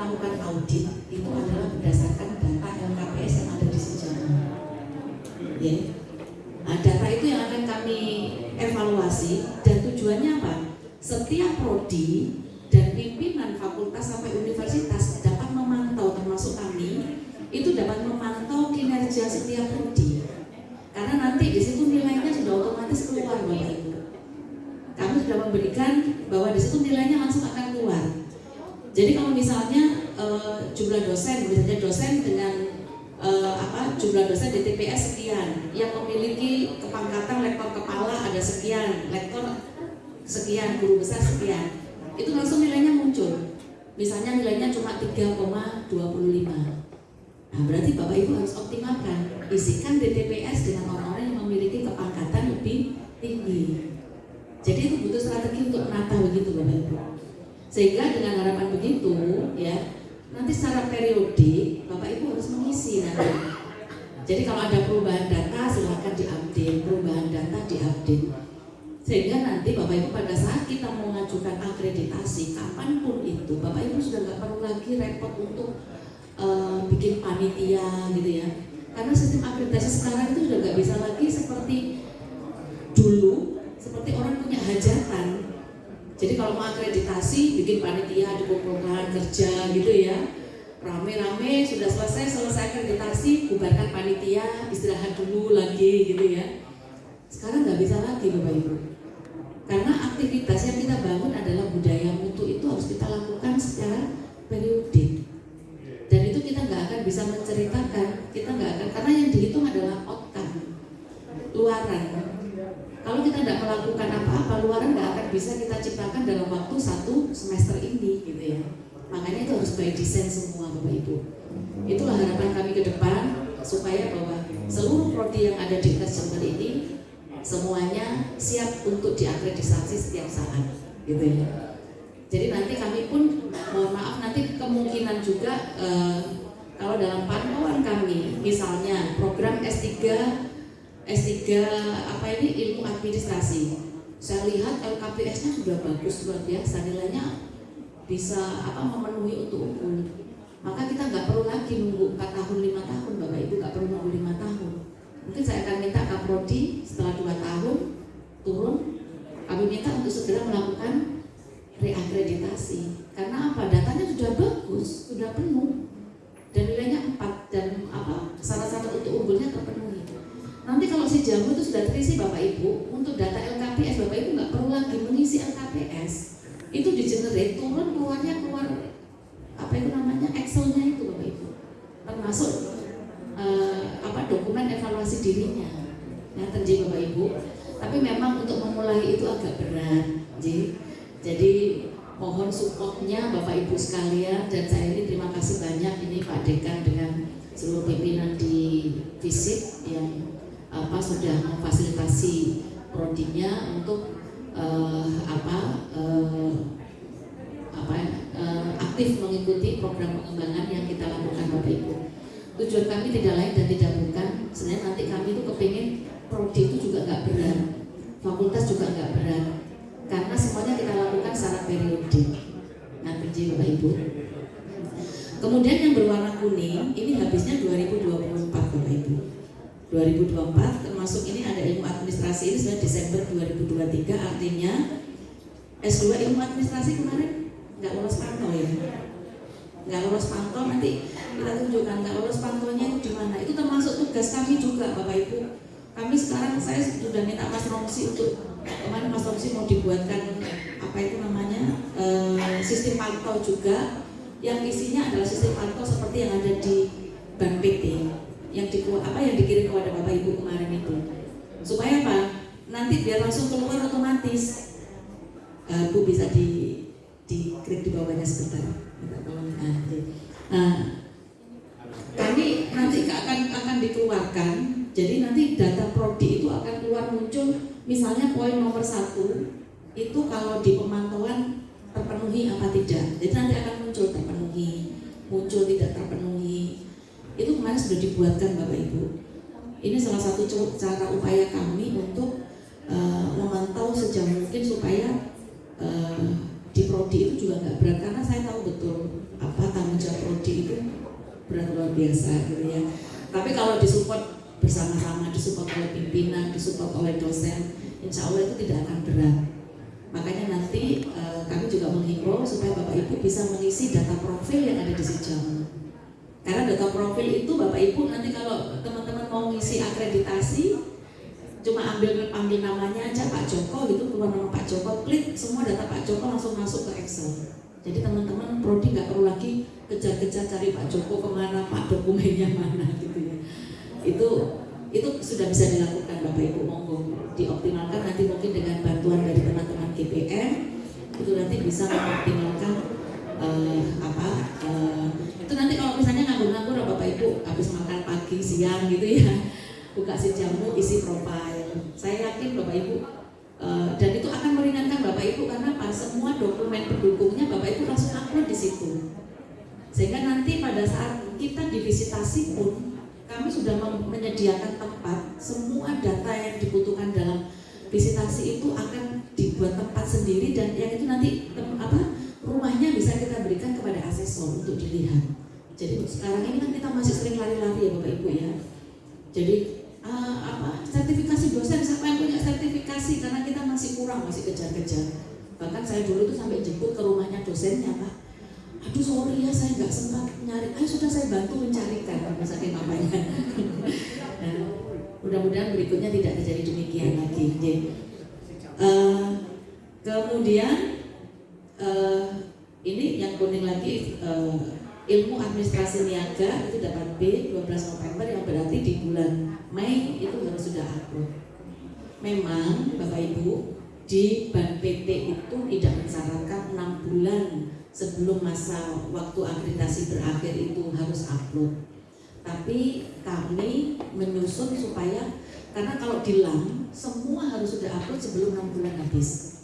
melakukan audit itu adalah berdasarkan data LKPS yang ada di Sejamu. Ya. Nah, data itu yang akan kami evaluasi dan tujuannya apa? Setiap prodi dan pimpinan fakultas sampai universitas dapat memantau termasuk kami itu dapat memantau kinerja setiap prodi karena nanti di situ nilainya sudah otomatis keluar bapak ibu kami sudah memberikan bahwa di situ nilainya langsung akan keluar jadi kalau misalnya e, jumlah dosen misalnya dosen dengan e, apa jumlah dosen di TPS sekian yang memiliki kepangkatan lektor kepala ada sekian lektor sekian guru besar sekian itu langsung nilainya muncul. Misalnya nilainya cuma 3,25 nah berarti Bapak Ibu harus optimalkan isikan DTPS dengan orang-orang yang memiliki kepangkatan lebih tinggi. Jadi itu butuh strategi untuk menata begitu Bapak Ibu sehingga dengan harapan begitu ya nanti secara periodik Bapak Ibu harus mengisi nanti. Jadi kalau ada perubahan data silahkan diupdate perubahan data diupdate. Sehingga nanti Bapak Ibu pada saat kita mau mengajukan akreditasi kapan pun itu Bapak Ibu sudah nggak perlu lagi repot untuk uh, bikin panitia gitu ya. Karena sistem akreditasi sekarang itu sudah nggak bisa lagi seperti dulu seperti orang punya hajatan jadi kalau mau akreditasi bikin panitia dikumpulkan kerja gitu ya rame-rame sudah selesai selesai akreditasi bubarkan panitia istirahat dulu lagi gitu ya sekarang nggak bisa lagi Bapak Ibu karena aktivitas yang kita bangun adalah budaya mutu itu harus kita lakukan secara periodik. Dan itu kita nggak akan bisa menceritakan, kita nggak akan karena yang dihitung adalah outcome, luaran. Kalau kita tidak melakukan apa-apa, luaran nggak akan bisa kita ciptakan dalam waktu satu semester ini, gitu ya. Makanya itu harus by design semua, Bapak Ibu. Itulah harapan kami ke depan supaya bahwa seluruh prodi yang ada di Jember ini semuanya siap untuk diakreditasi setiap saat gitu ya jadi nanti kami pun mohon maaf nanti kemungkinan juga eh, kalau dalam pantauan kami misalnya program S3 S3 apa ini ilmu administrasi. Saya lihat LKPS-nya sudah bagus luar biasa. Nilainya bisa apa memenuhi untuk unggul maka kita nggak perlu lagi nunggu 4 tahun 5 tahun Bapak Ibu nggak perlu nunggu 5 tahun. Mungkin saya akan minta Kaprodi setelah dua tahun turun, kami minta untuk segera melakukan reakreditasi. Karena apa? Datanya sudah bagus, sudah penuh, dan nilainya 4 dan apa? Syarat-syarat untuk unggulnya terpenuhi. Nanti kalau si jamu itu sudah terisi Bapak Ibu, untuk data LKPS Bapak Ibu nggak perlu lagi mengisi LKPS. Itu di generate turun keluarnya keluar apa itu namanya Excelnya itu Bapak Ibu. Termasuk uh, apa dokumen evaluasi dirinya ya terjadi bapak ibu tapi memang untuk memulai itu agak berat jadi jadi mohon supportnya bapak ibu sekalian dan saya ini terima kasih banyak ini pak dekan dengan seluruh pimpinan di visit yang apa sudah memfasilitasi prodinya untuk uh, apa uh, apa uh, aktif mengikuti program pengembangan yang kita lakukan bapak ibu. Tujuan kami tidak lain dan tidak bukan sebenarnya nanti kami itu kepingin prodi itu juga nggak berat fakultas juga nggak berat karena semuanya kita lakukan secara periodik. Nah bapak ibu. Kemudian yang berwarna kuning ini habisnya 2024 bapak ibu 2024 termasuk ini ada ilmu administrasi ini sudah Desember 2023 artinya S2 ilmu administrasi kemarin nggak lolos pantau ya? Nggak lolos pantau nanti kita tunjukkan nggak lolos pantaunya itu di mana? Itu termasuk tugas kami juga bapak ibu. Kami sekarang saya sudah minta mas Romsi untuk kemarin mas Romsi mau dibuatkan apa itu namanya e, sistem pantau juga. Yang isinya adalah sistem pantau seperti yang ada di bank PT yang di apa yang dikirim kepada bapak ibu kemarin itu supaya apa nanti biar langsung keluar otomatis e, bu bisa di di klik di bawahnya sebentar Nah, kami nanti akan akan dikeluarkan. Jadi nanti data prodi itu akan keluar muncul. Misalnya poin nomor satu itu kalau di pemantauan terpenuhi apa tidak. Jadi nanti akan muncul terpenuhi, muncul tidak terpenuhi. Itu kemarin sudah dibuatkan Bapak Ibu. Ini salah satu cara upaya kami untuk uh, memantau sejauh mungkin supaya uh, di prodi itu juga nggak berat karena saya tahu betul apa tanggung biasa gitu ya. Tapi kalau disupport bersama-sama, disupport oleh pimpinan, disupport oleh dosen, insya Allah itu tidak akan berat. Makanya nanti uh, kami juga menghimbau supaya Bapak Ibu bisa mengisi data profil yang ada di Sejam. Karena data profil itu Bapak Ibu nanti kalau teman-teman mau ngisi akreditasi, cuma ambil ambil namanya aja Pak Joko gitu keluar nama Pak Joko klik semua data Pak Joko langsung masuk ke Excel. Jadi teman-teman prodi nggak perlu lagi kejar-kejar cari Pak Joko ke mana Pak dokumennya mana gitu ya. Itu itu sudah bisa dilakukan Bapak Ibu monggo dioptimalkan nanti mungkin dengan bantuan dari teman-teman GPM itu nanti bisa mengoptimalkan uh, apa uh, itu nanti kalau misalnya nganggur-nganggur Bapak Ibu habis makan pagi siang gitu ya buka si jamu isi profile saya yakin bapak ibu uh, dan itu akan meringankan bapak ibu karena apa? Semua dokumen pendukungnya bapak ibu langsung upload di situ. Sehingga nanti pada saat kita divisitasi pun kami sudah menyediakan tempat. Semua data yang dibutuhkan dalam visitasi itu akan dibuat tempat sendiri dan yang itu nanti apa rumahnya bisa kita berikan kepada asesor untuk dilihat jadi sekarang ini kan kita masih sering lari-lari ya bapak ibu ya. Jadi uh, apa sertifikasi dosen siapa yang punya sertifikasi? Karena kita masih kurang masih kejar-kejar. Bahkan saya dulu tuh sampai jemput ke rumahnya dosennya pak. Aduh sorry ya saya nggak sempat nyari. Ayo sudah saya bantu mencarikan misalnya namanya nah, mudah-mudahan berikutnya tidak terjadi demikian lagi. Uh, kemudian uh, ini yang kuning lagi uh, ilmu administrasi niaga itu dapat B 12 November yang berarti di bulan Mei itu harus sudah upload. Memang Bapak Ibu di ban PT itu tidak mensyaratkan enam bulan sebelum masa waktu akreditasi berakhir itu harus upload. Tapi kami menyusun supaya karena kalau di LAM semua harus sudah upload sebelum enam bulan habis.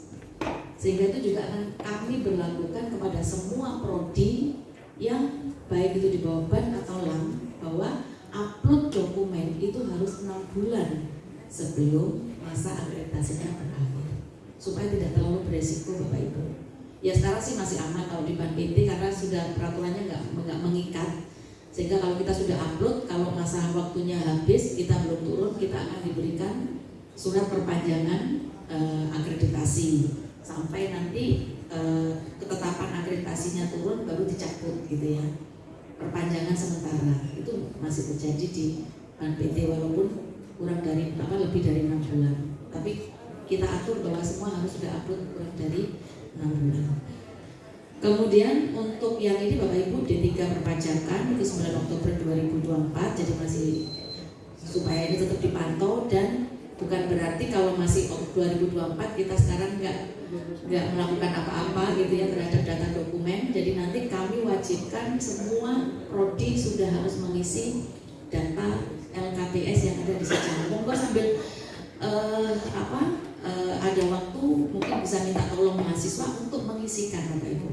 Sehingga itu juga akan kami berlakukan kepada semua prodi yang baik itu di bawah ban atau LAM bahwa upload dokumen itu harus enam bulan sebelum masa akreditasinya berakhir supaya tidak terlalu beresiko Bapak Ibu. Ya sekarang sih masih aman kalau di Ban PT karena sudah peraturannya nggak mengikat sehingga kalau kita sudah upload kalau masa waktunya habis kita belum turun kita akan diberikan surat perpanjangan eh, akreditasi sampai nanti eh, ketetapan akreditasinya turun baru dicabut gitu ya. Perpanjangan sementara. Itu masih terjadi di PT walaupun kurang dari apa lebih dari enam bulan. Tapi kita atur bahwa semua harus sudah upload kurang dari enam bulan. Kemudian untuk yang ini Bapak Ibu D3 perpajakan itu 9 Oktober 2024 jadi masih supaya ini tetap dipantau dan bukan berarti kalau masih 2024 kita sekarang nggak nggak melakukan apa-apa gitu ya terhadap data dokumen. Jadi nanti kami wajibkan semua prodi sudah harus mengisi data LKPS yang ada di Sejauh. Monggo sambil uh, apa uh, ada waktu mungkin bisa minta tolong mahasiswa untuk mengisikan Bapak Ibu.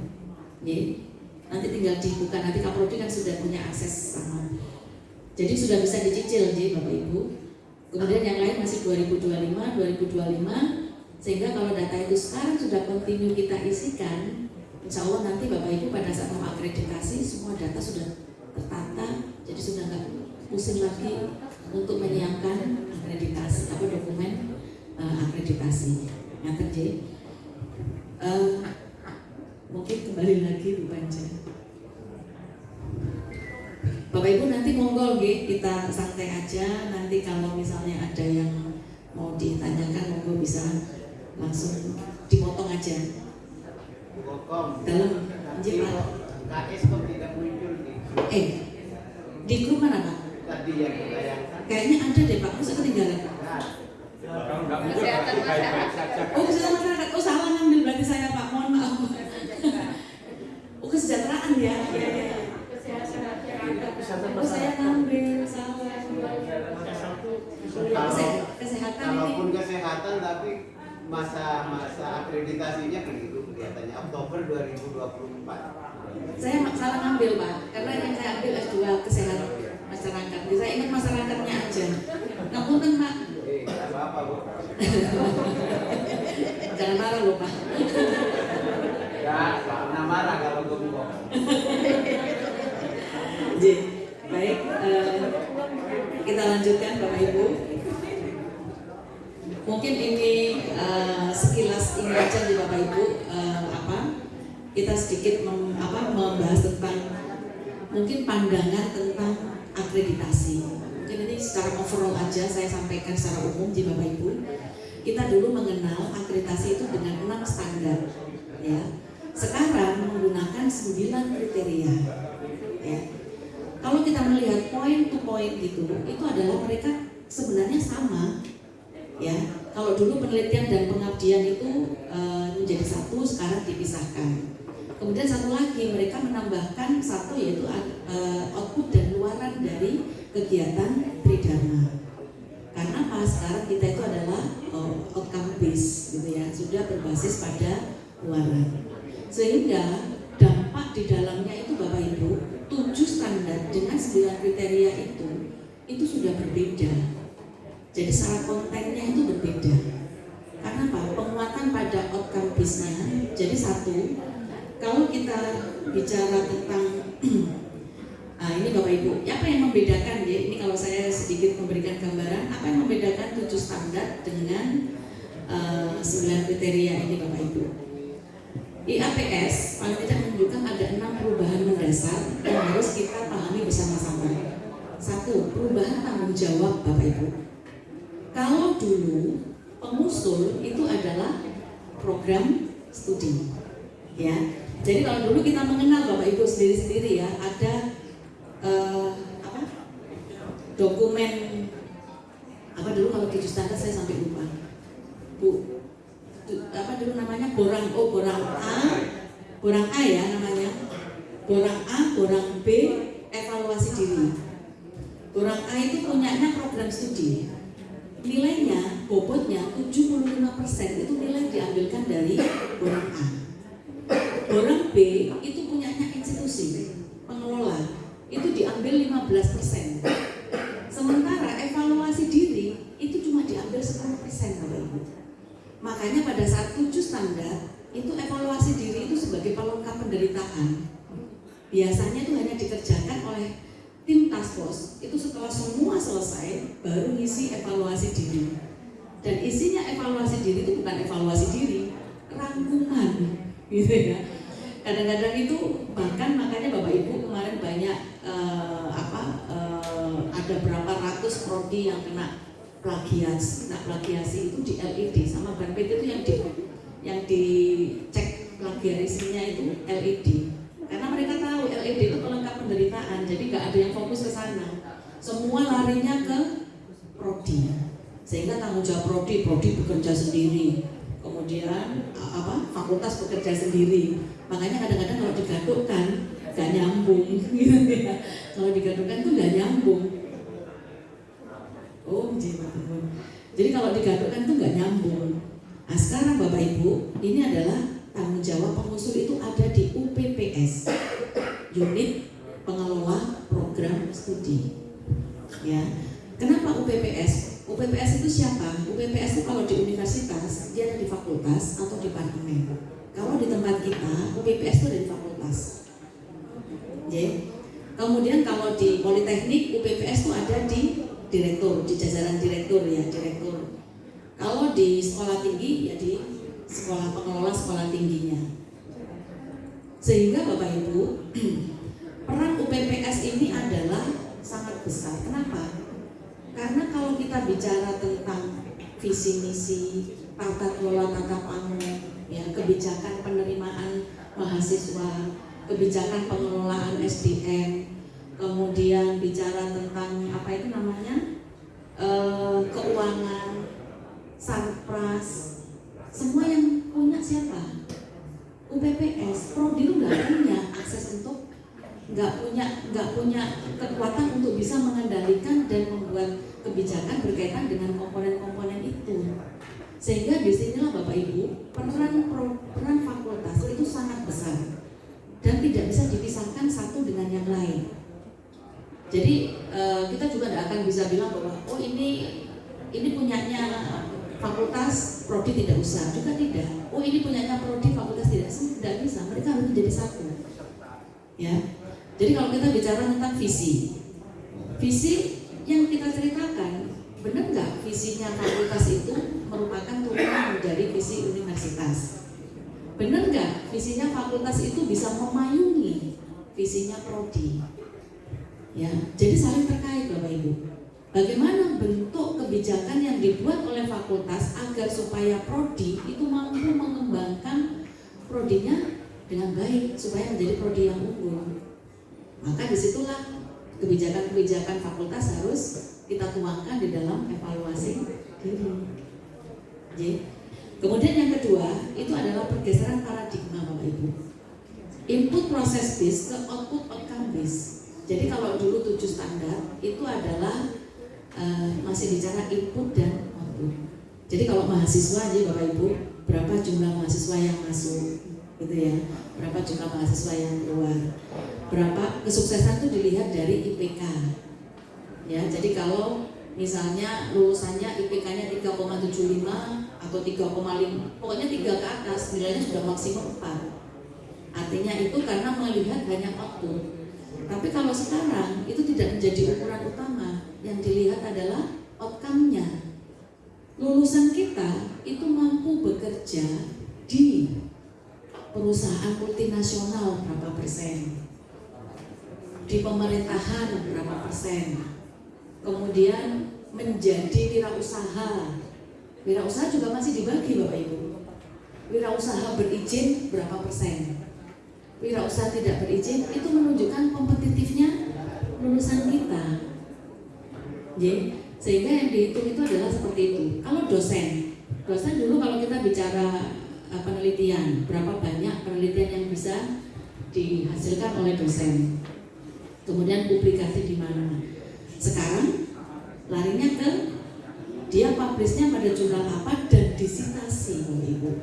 Ya. Nanti tinggal dibuka nanti Kaprodi kan sudah punya akses sama. Jadi sudah bisa dicicil jadi Bapak Ibu. Kemudian yang lain masih 2025, 2025 sehingga kalau data itu sekarang sudah kontinu kita isikan, insya Allah nanti Bapak Ibu pada saat mau akreditasi semua data sudah tertata, jadi sudah nggak pusing lagi untuk menyiapkan akreditasi apa dokumen uh, akreditasi. Yang terjadi, uh, mungkin kembali lagi Bu Panca. Bapak Ibu nanti monggo kita santai aja nanti kalau misalnya ada yang mau ditanyakan monggo bisa langsung dipotong aja. Dalam jimat KS kok tidak muncul di eh di grup mana pak tadi yang kayaknya ada deh pak masa ketinggalan kesehatan masyarakat oh kesehatan masyarakat oh salah ngambil berarti saya pak mohon maaf oh kesejahteraan ya oh saya ngambil salah kesehatan kalaupun kesehatan tapi masa-masa akreditasinya begitu kelihatannya Oktober 2024. Saya salah ngambil Pak, karena yang saya ambil S2 kesehatan masyarakat. Jadi saya ingat masyarakatnya aja. Namun kan Pak. Eh, apa-apa Bu. Jangan marah loh Pak. Ya, Pak pernah marah kalau gue Jadi, baik. Baik, uh, kita lanjutkan Bapak Ibu. Mungkin ini uh, sekilas ini aja di Bapak Ibu uh, apa kita sedikit mem, apa, membahas tentang mungkin pandangan tentang akreditasi. Mungkin ini secara overall aja saya sampaikan secara umum di Bapak Ibu. Kita dulu mengenal akreditasi itu dengan enam standar, ya. Sekarang menggunakan sembilan kriteria, ya. Kalau kita melihat point to point itu, itu adalah mereka sebenarnya sama, ya kalau dulu penelitian dan pengabdian itu e, menjadi satu sekarang dipisahkan kemudian satu lagi mereka menambahkan satu yaitu e, output dan luaran dari kegiatan tridharma karena apa sekarang kita itu adalah oh, outcome base gitu ya sudah berbasis sehingga dampak di dalamnya itu bapak ibu tujuh standar dengan sembilan kriteria itu itu sudah berbeda jadi secara kontennya itu berbeda. Karena apa? Penguatan pada outcome bisnya. Jadi satu, kalau kita bicara tentang Nah, ini Bapak Ibu, apa yang membedakan ya? Ini kalau saya sedikit memberikan gambaran, apa yang membedakan tujuh standar dengan uh, kriteria ini Bapak Ibu? IAPS paling tidak menunjukkan ada enam perubahan mendasar yang harus kita pahami bersama-sama. Satu, perubahan tanggung jawab Bapak Ibu. Kalau dulu pengusul itu adalah program studi, ya. Jadi kalau dulu kita mengenal Bapak Ibu sendiri-sendiri ya, ada uh, apa? Dokumen apa dulu kalau standar saya sampai lupa. Bu, apa dulu namanya borang oh borang A, borang A ya namanya. Borang A, borang B, evaluasi diri. Borang A itu punyanya program studi nilainya bobotnya 75% itu nilai diambilkan dari borang A. Borang B itu punyanya institusi pengelola itu diambil 15%. Sementara evaluasi diri itu cuma diambil 10% Bapak Ibu. Makanya pada saat tujuh standar itu evaluasi diri itu sebagai pelengkap penderitaan. Biasanya itu hanya dikerjakan oleh tim task force. Itu setelah semua selesai baru ngisi evaluasi diri. Dan isinya evaluasi diri itu bukan evaluasi diri rangkuman. Gitu ya. Kadang-kadang itu bahkan makanya bapak ibu kemarin banyak uh, apa uh, ada berapa ratus prodi yang kena plagiasi kena plagiasi itu di LED sama BNPT itu yang di yang dicek plagiarisnya itu LED karena mereka tahu LED itu pelengkap penderitaan, jadi nggak ada yang fokus ke sana. Semua larinya ke prodi, sehingga tanggung jawab prodi, prodi bekerja sendiri. Kemudian apa? Fakultas bekerja sendiri. Makanya kadang-kadang kalau digadukkan nggak nyambung, gitu ya. Kalau digadukkan tuh nggak nyambung. Oh, jadi kalau digadukkan tuh nggak nyambung. Nah sekarang Bapak Ibu, ini adalah tanggung jawab pengusul itu ada di UPPS unit pengelola program studi. Ya. Kenapa UPPS UPPS itu siapa? UPPS itu kalau di universitas dia ada di fakultas atau departemen. Kalau di tempat kita UPPS itu ada di fakultas. Ya. Kemudian kalau di politeknik UPPS itu ada di direktur di jajaran direktur ya direktur kalau di sekolah tinggi ya di sekolah pengelola sekolah tingginya. Sehingga Bapak Ibu, peran UPPS ini adalah sangat besar. Kenapa? Karena kalau kita bicara tentang visi misi, tata kelola tata pangu, ya kebijakan penerimaan mahasiswa, kebijakan pengelolaan SDM, kemudian bicara tentang apa itu namanya e, keuangan, sarpras, semua yang punya siapa? UPPS, Prodi itu nggak punya akses untuk nggak punya nggak punya kekuatan untuk bisa mengendalikan dan membuat kebijakan berkaitan dengan komponen-komponen itu. Sehingga di sinilah Bapak Ibu peran peran fakultas itu sangat besar dan tidak bisa dipisahkan satu dengan yang lain. Jadi eh, kita juga tidak akan bisa bilang bahwa oh ini ini punyanya fakultas prodi tidak usah. Juga tidak. Oh ini punyanya prodi fakultas tidak tidak bisa. Mereka harus menjadi satu. Ya. Jadi kalau kita bicara tentang visi visi yang kita ceritakan benar nggak visinya fakultas itu merupakan turunan dari visi universitas? Benar nggak visinya fakultas itu bisa memayungi visinya prodi ya jadi saling terkait bapak ibu bagaimana bentuk kebijakan yang dibuat oleh fakultas agar supaya prodi itu mampu mengembangkan prodinya dengan baik supaya menjadi prodi yang unggul maka di situlah kebijakan-kebijakan fakultas harus kita tuangkan di dalam evaluasi diri. Kemudian yang kedua itu adalah pergeseran paradigma Bapak Ibu. Input proses bis ke output outcome bis. Jadi kalau dulu tujuh standar itu adalah uh, masih bicara input dan output. Jadi kalau mahasiswa aja Bapak Ibu, berapa jumlah mahasiswa yang masuk, gitu ya? Berapa jumlah mahasiswa yang keluar? Berapa kesuksesan itu dilihat dari IPK ya jadi kalau misalnya lulusannya IPK-nya 3,75 atau 3,5 pokoknya 3 ke atas nilainya sudah maksimum 4 artinya itu karena melihat banyak waktu tapi kalau sekarang itu tidak menjadi ukuran utama. Yang dilihat adalah outcome-nya. Lulusan kita itu mampu bekerja di perusahaan multinasional berapa persen, di pemerintahan berapa persen, kemudian menjadi wirausaha. Wirausaha juga masih dibagi Bapak Ibu. Wirausaha berizin berapa persen, wirausaha tidak berizin itu menunjukkan kompetitifnya lulusan kita. Jadi, sehingga yang dihitung itu adalah seperti itu. Kalau dosen, dosen dulu kalau kita bicara Eh, penelitian, berapa banyak penelitian yang bisa dihasilkan oleh dosen. Kemudian publikasi di mana. Sekarang larinya ke dia publishnya pada jurnal apa dan disitasi Ibu.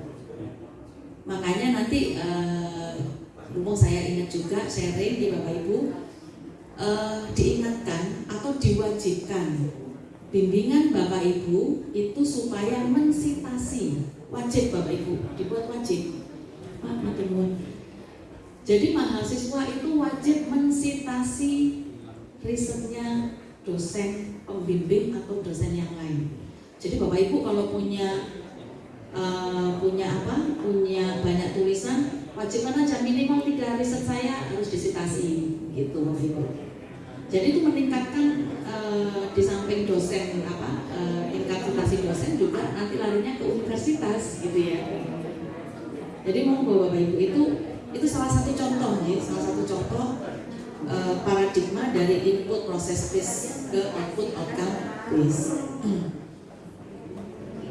Makanya nanti uh, saya ingat juga sharing di Bapak Ibu uh, diingatkan atau diwajibkan bimbingan Bapak Ibu itu supaya mensitasi wajib Bapak Ibu. Dibuat wajib. Jadi mahasiswa itu wajib mensitasi risetnya dosen pembimbing atau dosen yang lain. Jadi Bapak Ibu kalau punya uh, punya apa? Punya banyak tulisan wajib aja minimal tiga riset saya harus disitasi gitu Ibu jadi itu meningkatkan uh, di samping dosen apa inkapsulasi dosen juga nanti larinya ke universitas gitu ya. Jadi mau bapak ibu itu itu salah satu contoh ya, salah satu contoh uh, paradigma dari input proses quiz ke output outcome quiz.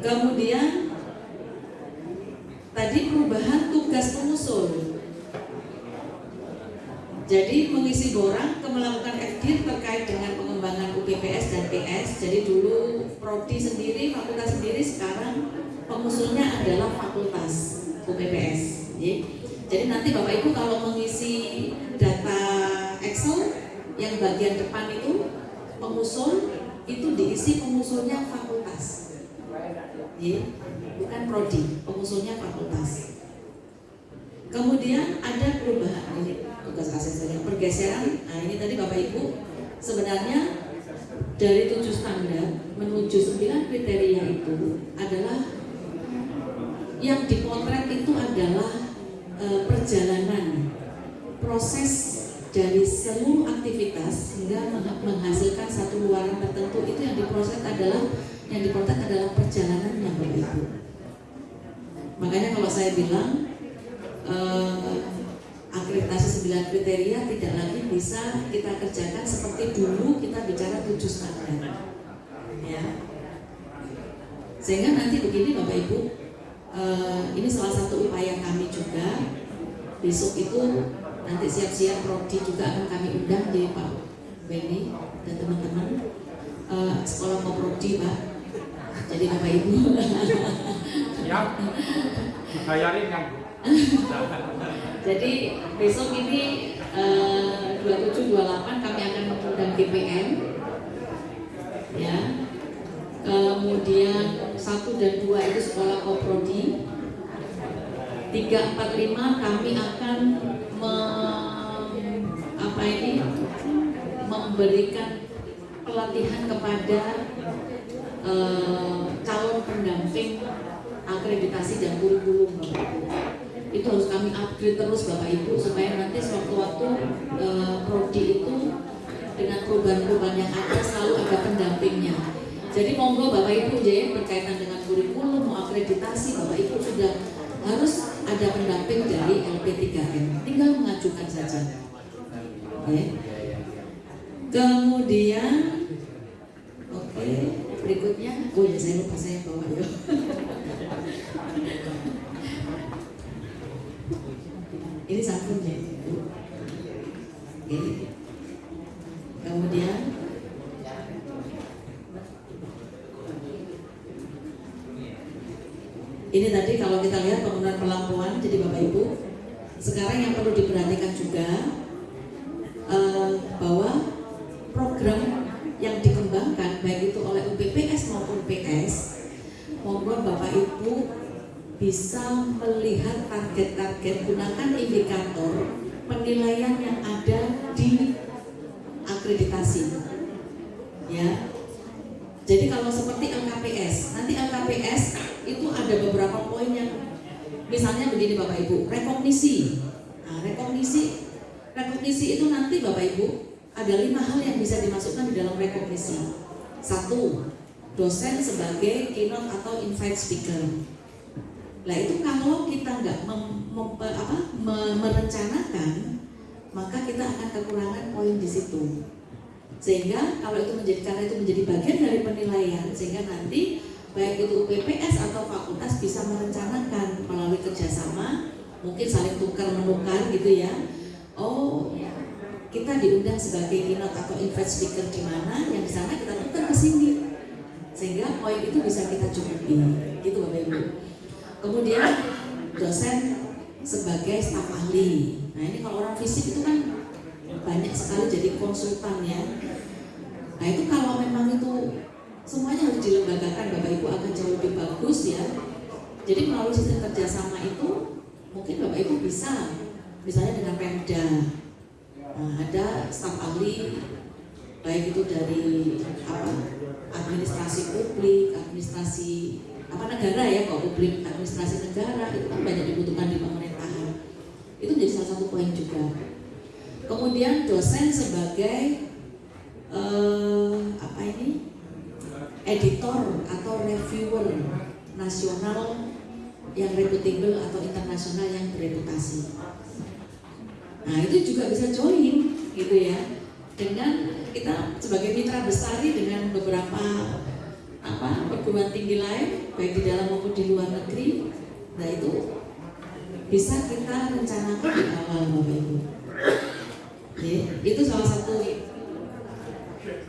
Kemudian tadi perubahan tugas pengusul jadi mengisi borang melakukan FD terkait dengan pengembangan UPPS dan PS. Jadi dulu prodi sendiri, fakultas sendiri, sekarang pengusulnya adalah fakultas UPPS. Jadi nanti Bapak Ibu kalau mengisi data Excel yang bagian depan itu pengusul itu diisi pengusulnya fakultas. Bukan prodi, pengusulnya fakultas. Kemudian ada perubahan ini tugas asesmen pergeseran. Nah ini tadi Bapak Ibu sebenarnya dari tujuh standar menuju sembilan kriteria itu adalah yang dipotret itu adalah e, perjalanan proses dari seluruh aktivitas hingga menghasilkan satu luaran tertentu itu yang diproses adalah yang dipotret adalah perjalanannya Bapak Ibu. Makanya kalau saya bilang uh, akreditasi 9 kriteria tidak lagi bisa kita kerjakan seperti dulu kita bicara tujuh standar. Ya. Sehingga nanti begini Bapak Ibu uh, ini salah satu upaya kami juga. Besok itu nanti siap-siap prodi juga akan kami undang di Pak Benny dan teman-teman uh, sekolah prodi Pak jadi Bapak Ibu siap bayarin yang Jadi besok ini eh, 27 28 kami akan mengundang GPM ya. Kemudian satu dan dua itu sekolah koprodi. Tiga empat lima kami akan apa ini memberikan pelatihan kepada uh, calon pendamping akreditasi dan kurikulum Bapak Ibu. Itu harus kami upgrade terus Bapak Ibu supaya nanti sewaktu-waktu uh, prodi itu dengan perubahan-perubahan yang ada selalu ada pendampingnya. Jadi monggo Bapak Ibu ya berkaitan dengan kurikulum mau akreditasi Bapak Ibu sudah harus ada pendamping dari LP3M. Tinggal mengajukan saja. Ya. Kemudian oke okay, berikutnya oh ya saya lupa saya bawa ya. Ini sabunnya. Oke. Kemudian ini tadi kalau kita lihat penggunaan pelampuan jadi Bapak Ibu sekarang yang perlu diperhatikan juga uh, bahwa program yang dikembangkan baik itu oleh UPPS maupun PS monggo Bapak Ibu bisa melihat target-target gunakan indikator penilaian yang ada di akreditasi. Ya. Jadi kalau seperti LKPS nanti LKPS itu ada beberapa poin yang misalnya begini Bapak Ibu rekognisi. Nah, rekognisi rekognisi itu nanti Bapak Ibu ada lima hal yang bisa dimasukkan di dalam rekognisi. Satu dosen sebagai keynote atau invite speaker. Nah itu kalau kita nggak apa, merencanakan, maka kita akan kekurangan poin di situ. Sehingga kalau itu menjadi karena itu menjadi bagian dari penilaian, sehingga nanti baik itu UPPS atau fakultas bisa merencanakan melalui kerjasama, mungkin saling tukar menukar gitu ya. Oh, kita diundang sebagai keynote atau invite speaker di mana, yang di sana kita tukar ke sini, sehingga poin itu bisa kita cukupi, gitu Bapak Ibu. Kemudian dosen sebagai staf ahli. Nah ini kalau orang fisik itu kan banyak sekali jadi konsultan ya. Nah itu kalau memang itu semuanya harus dilembagakan Bapak Ibu akan jauh lebih bagus ya. Jadi melalui sistem kerjasama itu mungkin Bapak Ibu bisa misalnya dengan Pemda. Nah, ada staf ahli baik itu dari apa administrasi publik, administrasi apa negara ya kalau publik administrasi negara itu kan banyak dibutuhkan di pemerintahan itu menjadi salah satu poin juga. Kemudian dosen sebagai uh, apa ini? Editor atau reviewer nasional yang reputable atau internasional yang bereputasi. Nah itu juga bisa join gitu ya. Dengan kita sebagai mitra bestari dengan beberapa apa perguruan tinggi lain baik di dalam maupun di luar negeri nah itu bisa kita rencanakan di awal bapak ibu ya, itu salah satu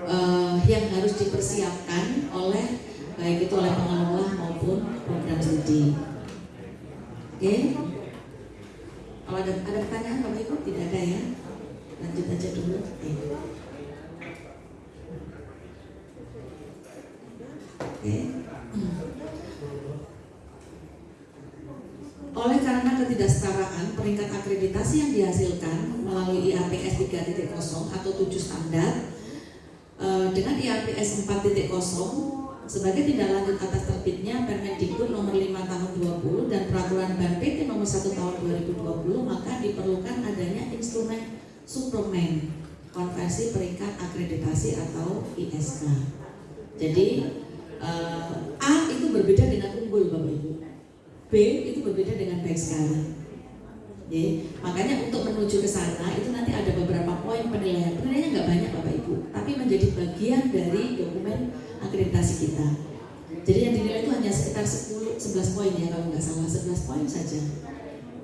uh, yang harus dipersiapkan oleh baik itu oleh pengelola maupun program studi. Oke? Okay? kalau ada, ada pertanyaan bapak ibu? Tidak ada ya? Lanjut aja dulu. Okay. Oleh karena ketidaksetaraan peringkat akreditasi yang dihasilkan melalui IAPS 3.0 atau 7 standar eh, dengan IAPS 4.0 sebagai tindak lanjut atas terbitnya Permendikbud nomor 5 tahun 20 dan peraturan Ban PT nomor 1 tahun 2020 maka diperlukan adanya instrumen suplemen konversi peringkat akreditasi atau ISK. Jadi uh, A itu berbeda dengan unggul Bapak Ibu. B itu berbeda dengan baik sekali. Ya, makanya untuk menuju ke sana itu nanti ada beberapa poin penilaian. Penilaiannya nggak banyak Bapak Ibu, tapi menjadi bagian dari dokumen akreditasi kita. Jadi yang dinilai itu hanya sekitar 10 11 poin ya kalau nggak salah 11 poin saja.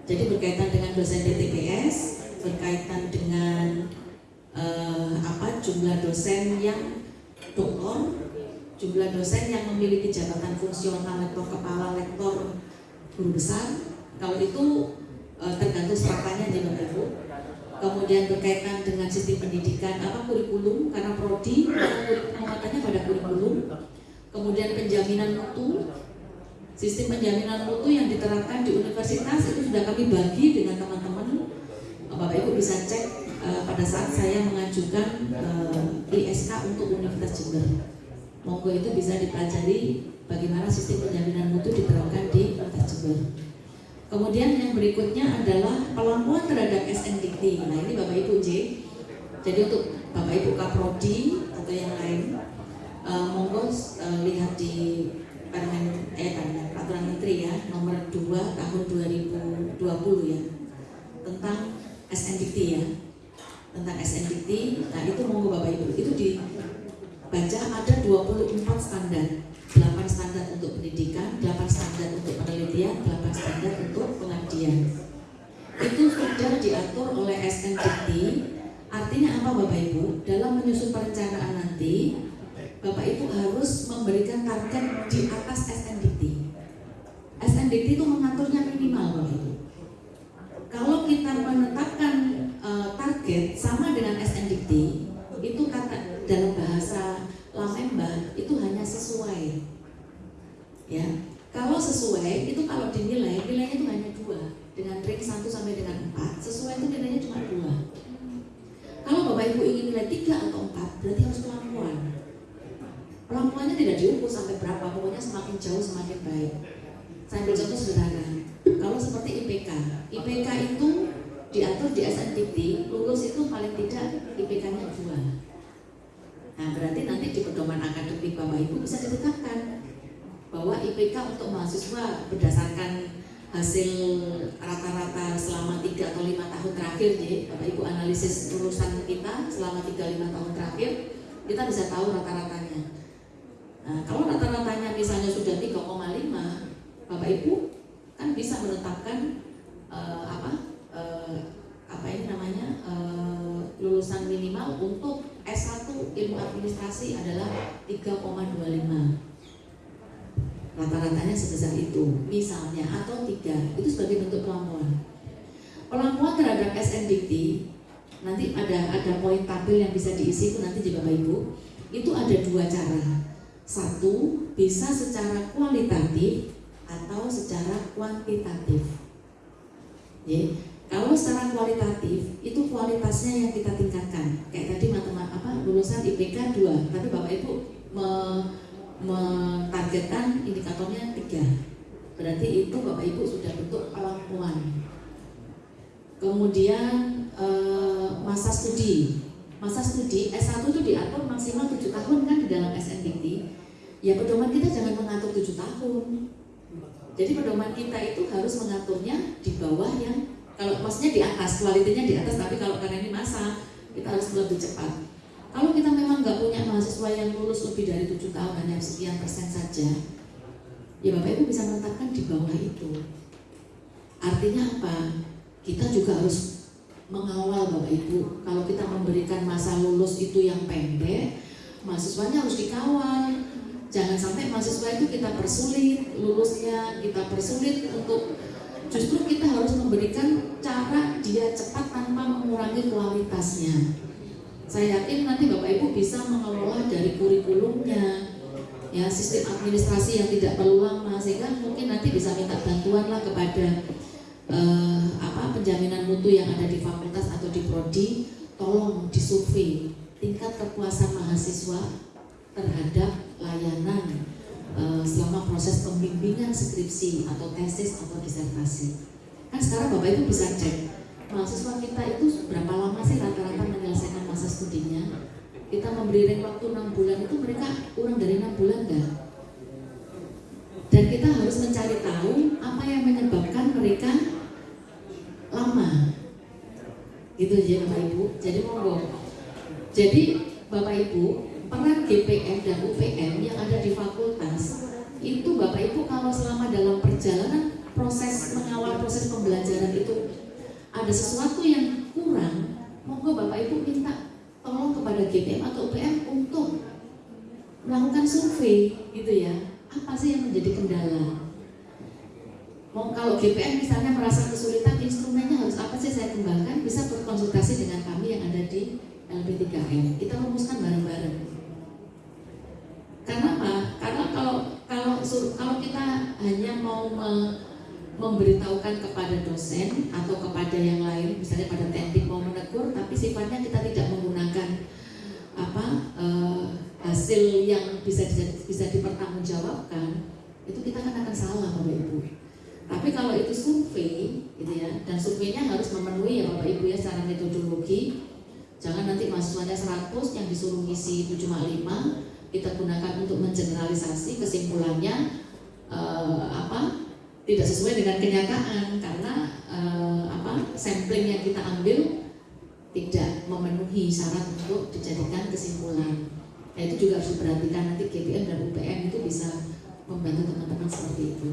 Jadi berkaitan dengan dosen DTPS, berkaitan dengan uh, apa jumlah dosen yang doktor jumlah dosen yang memiliki jabatan fungsional lektor kepala lektor guru besar. Kalau itu e, tergantung stratanya di Bapak Ibu kemudian berkaitan dengan sistem pendidikan apa kurikulum karena prodi penguatannya pada kurikulum. Kemudian penjaminan mutu. Sistem penjaminan mutu yang diterapkan di universitas itu sudah kami bagi dengan teman-teman. Bapak Ibu bisa cek uh, pada saat saya mengajukan uh, ISK untuk Universitas Jember. Monggo itu bisa dipelajari bagaimana sistem penjaminan mutu diterapkan di Universitas Jember. Kemudian yang berikutnya adalah pelampuan terhadap SNDT. Nah ini Bapak Ibu J. Jadi untuk Bapak Ibu Kaprodi atau yang lain, uh, monggo uh, lihat di Permen eh Peraturan Menteri ya nomor 2 tahun 2020 ya tentang SNDT ya tentang SNDT nah itu monggo Bapak Ibu itu dibaca ada 24 standar 8 standar untuk pendidikan 8 standar untuk penelitian 8 standar untuk pengabdian. Itu sudah diatur oleh SNDT artinya apa Bapak Ibu? Dalam menyusun perencanaan nanti Bapak Ibu harus memberikan target di atas SNDT SNDT itu mengaturnya minimal Bapak Ibu. Kalau kita menetapkan uh, target sama dengan SNDT, itu kata dalam bahasa Lamemba itu hanya sesuai. Ya, kalau sesuai itu kalau dinilai nilainya itu hanya dua dengan range 1 sampai dengan 4 sesuai itu nilainya cuma dua. Kalau Bapak Ibu ingin nilai 3 atau 4 berarti harus pelan-pelan. Tidak diukur sampai berapa, pokoknya semakin jauh semakin baik. Saya ambil contoh sederhana. Kalau seperti IPK, IPK itu diatur di SNPT, lulus itu paling tidak IPK-nya dua. Nah berarti nanti di pedoman akademik Bapak Ibu bisa ditetapkan bahwa IPK untuk mahasiswa berdasarkan hasil rata-rata selama 3 atau 5 tahun terakhir ya Bapak Ibu analisis lulusan kita selama 3-5 tahun terakhir kita bisa tahu rata-ratanya nah, kalau rata-ratanya misalnya sudah 3,5 Bapak Ibu kan bisa menetapkan uh, apa uh, apa ini namanya uh, lulusan minimal untuk S1 ilmu administrasi adalah 3,25 rata-ratanya sebesar itu misalnya atau tiga itu sebagai bentuk pelampuan pelampuan terhadap SNDT nanti ada ada poin tabel yang bisa diisi itu nanti di Bapak Ibu itu ada dua cara satu bisa secara kualitatif atau secara kuantitatif. Ya, kalau secara kualitatif itu kualitasnya yang kita tingkatkan. Kayak tadi matematika apa lulusan IPK 2, tapi Bapak Ibu me, mentargetkan indikatornya 3. Berarti itu Bapak Ibu sudah bentuk pelampuan. Kemudian eh, masa studi. Masa studi S1 itu diatur maksimal 7 tahun kan di dalam SNBT. Ya pedoman kita jangan mengatur 7 tahun jadi pedoman kita itu harus mengaturnya di bawah yang kalau maksudnya di atas, kualitinya di atas, tapi kalau karena ini masa kita harus lebih cepat. Kalau kita memang nggak punya mahasiswa yang lulus lebih dari tujuh tahun hanya sekian persen saja, ya Bapak Ibu bisa menetapkan di bawah itu. Artinya apa? Kita juga harus mengawal Bapak Ibu. Kalau kita memberikan masa lulus itu yang pendek, mahasiswanya harus dikawal Jangan sampai mahasiswa itu kita persulit lulusnya, kita persulit untuk justru kita harus memberikan cara dia cepat tanpa mengurangi kualitasnya. Saya yakin nanti Bapak Ibu bisa mengelola dari kurikulumnya, ya sistem administrasi yang tidak perlu lama sehingga mungkin nanti bisa minta bantuan lah kepada eh, apa penjaminan mutu yang ada di fakultas atau di prodi, tolong disurvei tingkat kepuasan mahasiswa terhadap layanan uh, selama proses pembimbingan skripsi atau tesis atau disertasi. Kan sekarang Bapak Ibu bisa cek mahasiswa kita itu berapa lama sih rata-rata menyelesaikan masa studinya. Kita memberi rent waktu 6 bulan itu mereka kurang dari 6 bulan enggak? Dan kita harus mencari tahu apa yang menyebabkan mereka lama. Gitu ya Bapak Ibu. Jadi monggo. Jadi Bapak Ibu peran GPM dan UPM yang ada di fakultas itu Bapak Ibu kalau selama dalam perjalanan proses mengawal proses pembelajaran itu ada sesuatu yang kurang, monggo Bapak Ibu minta tolong kepada GPM atau UPM untuk melakukan survei gitu ya. Apa sih yang menjadi kendala? Mau kalau GPM misalnya merasa kesulitan instrumennya harus apa sih saya kembangkan bisa berkonsultasi dengan kami yang ada di LP3M. Kita rumuskan bareng-bareng. Karena apa? Karena kalau kalau kalau kita hanya mau memberitahukan kepada dosen atau kepada yang lain, misalnya pada teknik mau menegur, tapi sifatnya kita tidak menggunakan apa uh, hasil yang bisa bisa dipertanggungjawabkan, itu kita kan akan salah bapak ibu. Tapi kalau itu survei, gitu ya, dan surveinya harus memenuhi ya bapak ibu ya secara metodologi. Jangan nanti mahasiswanya 100 yang disuruh ngisi 705 kita gunakan untuk mengeneralisasi kesimpulannya uh, apa tidak sesuai dengan kenyataan karena uh, apa sampling yang kita ambil tidak memenuhi syarat untuk dijadikan kesimpulan. Nah, itu juga harus diperhatikan. Nanti GPM dan UPM itu bisa membantu teman-teman seperti itu.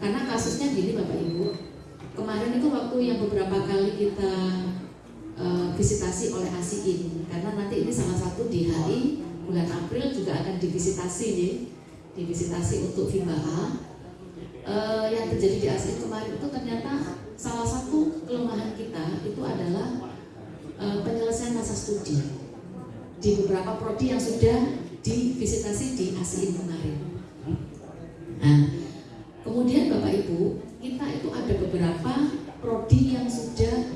Karena kasusnya gini Bapak Ibu, kemarin itu waktu yang beberapa kali kita uh, visitasi oleh ASIIN, karena nanti ini salah satu di HI bulan April juga akan divisitasi nih, divisitasi untuk FIBA uh, yang terjadi di ASEAN kemarin itu ternyata salah satu kelemahan kita itu adalah uh, penyelesaian masa studi di beberapa prodi yang sudah divisitasi di ASEAN kemarin. Nah, kemudian Bapak Ibu, kita itu ada beberapa prodi yang sudah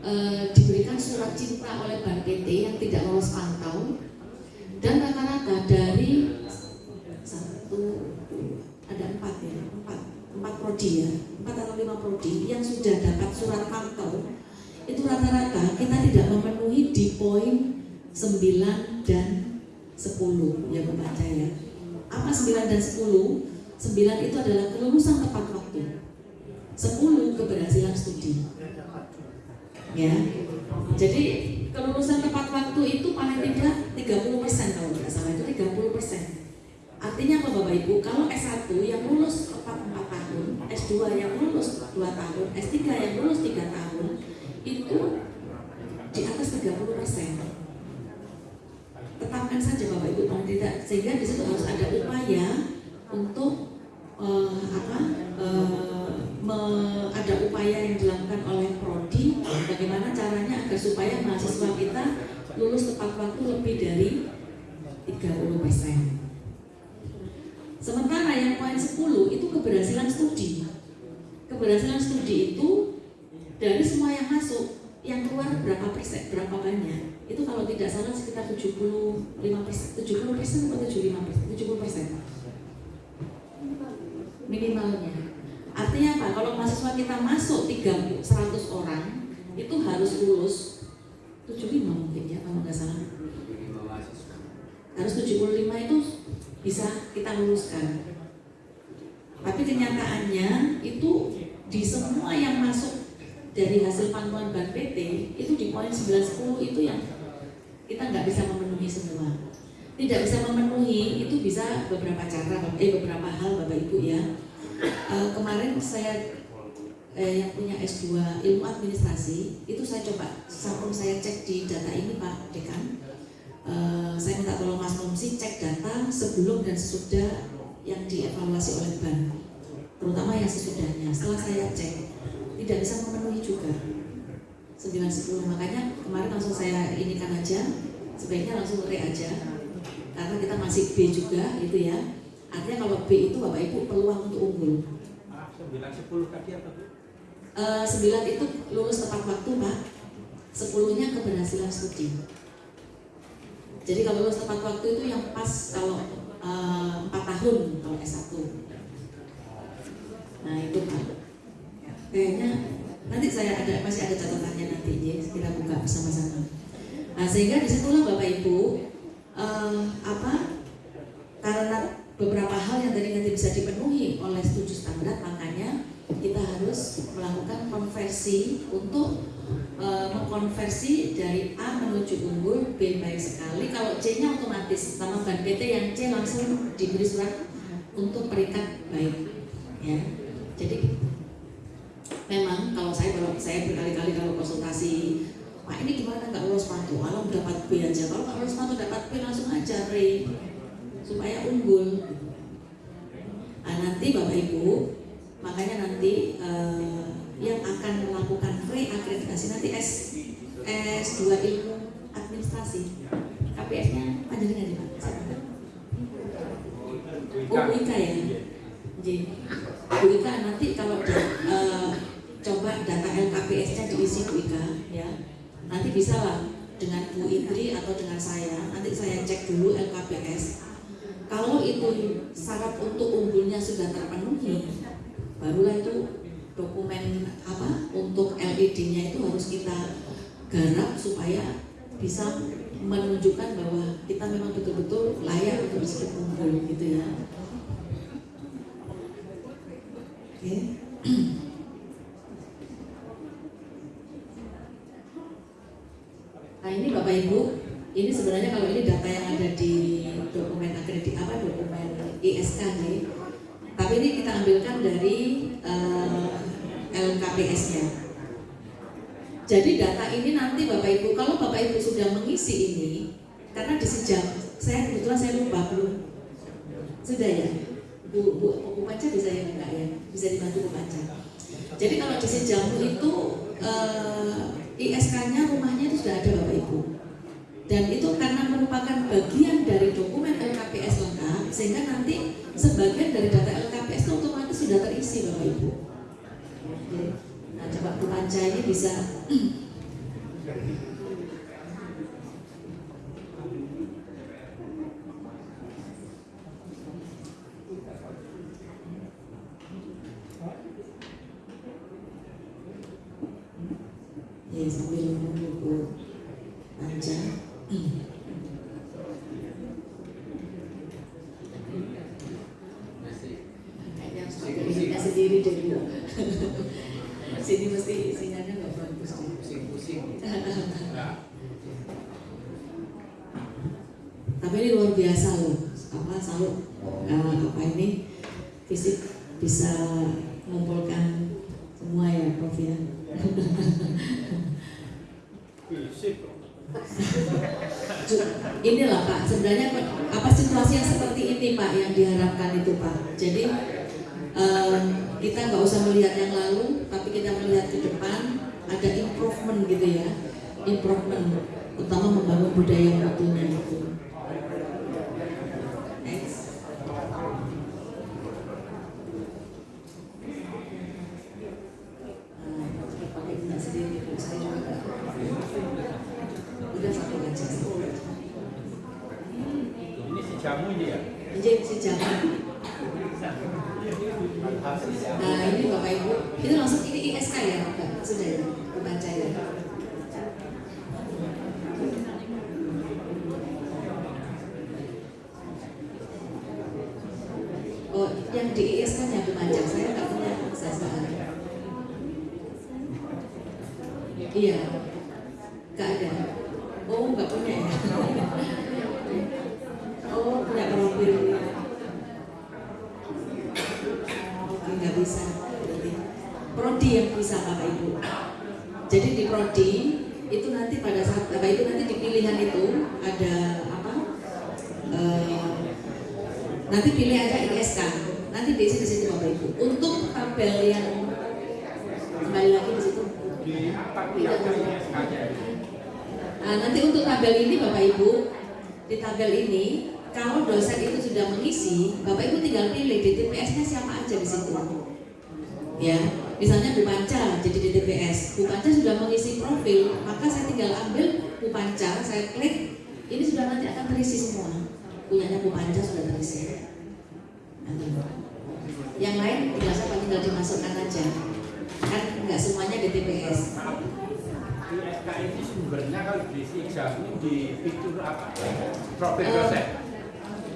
uh, diberikan surat cinta oleh Bank PT yang tidak lolos pantau dan rata-rata dari satu ada empat ya empat. Empat prodi ya. Empat atau lima prodi yang sudah dapat surat pantau. Itu rata-rata kita tidak memenuhi di poin 9 dan 10 ya membaca ya apa 9 dan 10 9 itu adalah kelulusan tepat waktu. 10 keberhasilan studi. Ya. Jadi kelulusan tepat waktu itu paling tidak 30% kalau tidak salah. Itu 30 persen Artinya apa Bapak Ibu? Kalau S1 yang lulus tepat 4 tahun, S2 yang lulus 2 tahun, S3 yang lulus 3 tahun, itu di atas 30 persen. Tetapkan saja Bapak Ibu, kalau tidak sehingga di situ harus ada upaya untuk uh, apa? Uh, me, ada upaya yang dilakukan oleh prodi bagaimana caranya agar supaya mahasiswa kita lulus tepat waktu lebih dari 30 persen. Sementara yang poin 10 itu keberhasilan studi. Keberhasilan studi itu dari semua yang masuk, yang keluar berapa persen, berapa banyak? Itu kalau tidak salah sekitar 75 persen, 70 persen atau 75 persen, 70 persen. Minimalnya. Artinya apa? Kalau mahasiswa kita masuk 300 orang, itu harus lulus 75 mungkin ya kalau nggak salah. Harus 75 itu bisa kita luluskan. Tapi kenyataannya itu di semua yang masuk dari hasil pantauan Bank PT itu di poin 910 itu yang kita nggak bisa memenuhi semua. Tidak bisa memenuhi itu bisa beberapa cara, eh beberapa hal Bapak Ibu ya. E, kemarin saya eh, yang punya S2 ilmu administrasi itu saya coba sampun saya cek di data ini Pak Dekan Eh, saya minta tolong Mas Nomsi cek data sebelum dan sesudah yang dievaluasi oleh bank, terutama yang sesudahnya. Setelah saya cek, tidak bisa memenuhi juga 910. Makanya kemarin langsung saya ini kan aja, sebaiknya langsung re aja, karena kita masih B juga, itu ya. Artinya kalau B itu Bapak Ibu peluang untuk unggul. 910 tadi apa Bu? Uh, 9 itu lulus tepat waktu Pak, 10-nya keberhasilan studi. Jadi kalau lulus tepat waktu itu yang pas kalau eh, empat uh, tahun kalau S1. Nah itu kan. Kayaknya nanti saya ada masih ada catatannya nanti ya kita buka bersama-sama. Nah sehingga di situlah Bapak Ibu uh, apa karena beberapa hal yang tadi nanti bisa dipenuhi oleh setuju standar makanya kita harus melakukan konversi untuk e, mengkonversi dari A menuju unggul B baik sekali. Kalau C nya otomatis sama ban PT yang C langsung diberi surat untuk perikat baik ya. Jadi memang kalau saya kalau saya berkali-kali kalau konsultasi Pak ini gimana? Nggak lulus pantu kalau dapat B aja. Kalau nggak lulus pantu dapat B langsung aja Ray supaya unggul. Nah, nanti Bapak Ibu makanya nanti uh, yang akan melakukan reakreditasi nanti S S2 ilmu administrasi KPS-nya panjangnya di mana? Oh Wika ya. Jadi, Ika nanti kalau eh, coba data LKPS-nya diisi Bu Ika ya, nanti bisa lah dengan Bu Indri atau dengan saya, nanti saya cek dulu LKPS. Kalau itu syarat untuk unggulnya sudah terpenuhi, barulah itu dokumen apa untuk LED-nya itu harus kita garap supaya bisa menunjukkan bahwa kita memang betul-betul layak untuk disebut unggul gitu ya. Oke. Nah ini Bapak Ibu, ini sebenarnya kalau ini data yang ada di dokumen akredit apa dokumen ISK nih, tapi ini kita ambilkan dari eh, LKPS-nya. Jadi data ini nanti Bapak Ibu, kalau Bapak Ibu sudah mengisi ini, karena di sejam, saya kebetulan saya lupa belum, sudah ya, Bu, Bu, Bu bisa ya enggak ya, bisa dibantu Bu Panca. Jadi kalau di sejam itu eh, ISK-nya rumahnya itu sudah ada Bapak Ibu. Dan itu karena merupakan bagian dari dokumen LKPS lengkap, sehingga nanti sebagian dari data LKPS itu otomatis sudah terisi Bapak Ibu. Oke. Nah, coba Panca ini bisa bisa Bapak Ibu. Jadi di prodi itu nanti pada saat Bapak Ibu nanti di pilihan itu ada apa? Eh, nanti pilih aja ISK. Nanti di situ Bapak Ibu. Untuk tabel yang kembali lagi di situ. Nah, nanti untuk tabel ini Bapak Ibu, di tabel ini kalau dosen itu sudah mengisi, Bapak Ibu tinggal pilih DTPS-nya siapa aja di situ. Ya, misalnya Bu Panca jadi DTPS. Bu Panca sudah mengisi profil, maka saya tinggal ambil Bu Panca, saya klik, ini sudah nanti akan terisi semua. Punyanya Bu Panca sudah terisi. Nanti. Yang lain tinggal siapa tinggal dimasukkan aja. Kan nggak semuanya DTPS. ISK ini sumbernya kalau diisi jamu di fitur apa? Profil Eh, dosen.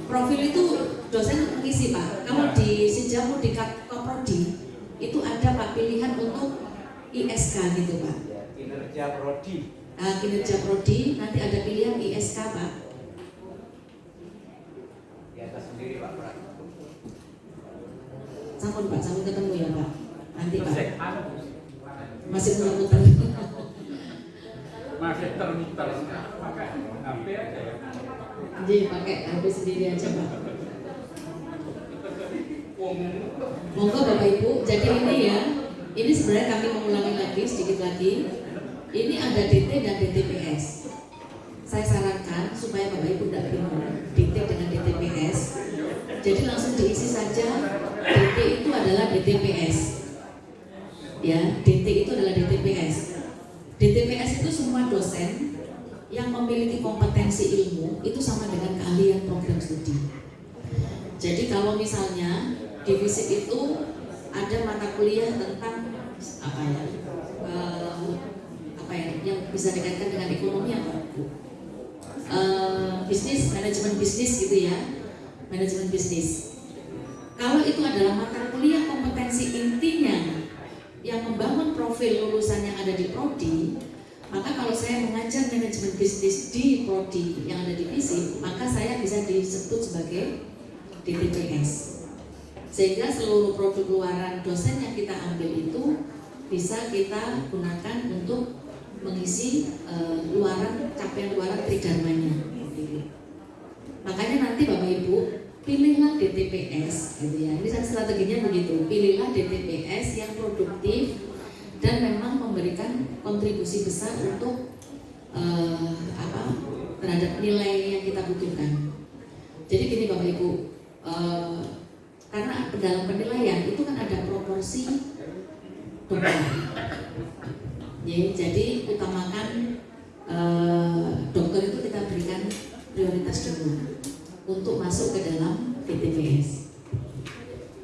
Profil itu dosen mengisi Pak. Kalau di Sejamu di Kap- Koprodi itu ada Pak pilihan untuk ISK gitu Pak. Ya, kinerja prodi. Nah, kinerja prodi nanti ada pilihan ISK Pak. Di atas sendiri Pak. Sampun Pak, sampun ketemu ya Pak. Nanti Pak. Masih muter-muter. masih termuter. Pakai HP aja ya. Jadi pakai HP sendiri aja Pak. Monggo Bapak Ibu, jadi ini ya, ini sebenarnya kami mengulangi lagi sedikit lagi. Ini ada DT dan DTPS. Saya sarankan supaya Bapak Ibu tidak bingung DT dengan DTPS. Jadi langsung diisi saja DT itu adalah DTPS. Ya, DT itu adalah DTPS. DTPS itu semua dosen yang memiliki kompetensi ilmu itu sama dengan keahlian program studi. Jadi kalau misalnya di FISIP itu ada mata kuliah tentang apa ya, eh, apa ya, yang bisa dikaitkan dengan ekonomi apa? Eh, bisnis, manajemen bisnis gitu ya, manajemen bisnis. Kalau itu adalah mata kuliah kompetensi intinya yang membangun profil lulusan yang ada di prodi, maka kalau saya mengajar manajemen bisnis di prodi yang ada di FISIP, maka saya bisa disebut sebagai DTPS. Sehingga seluruh produk luaran dosen yang kita ambil itu bisa kita gunakan untuk mengisi uh, luaran capaian luaran tridharmanya. Makanya nanti Bapak Ibu pilihlah DTPS gitu ya. Ini strateginya begitu. Pilihlah DTPS yang produktif dan memang memberikan kontribusi besar untuk uh, apa terhadap nilai yang kita butuhkan. Jadi gini Bapak Ibu, uh, karena dalam penilaian itu kan ada proporsi dokter. Ya, jadi utamakan uh, dokter itu kita berikan prioritas dulu untuk masuk ke dalam PTPS.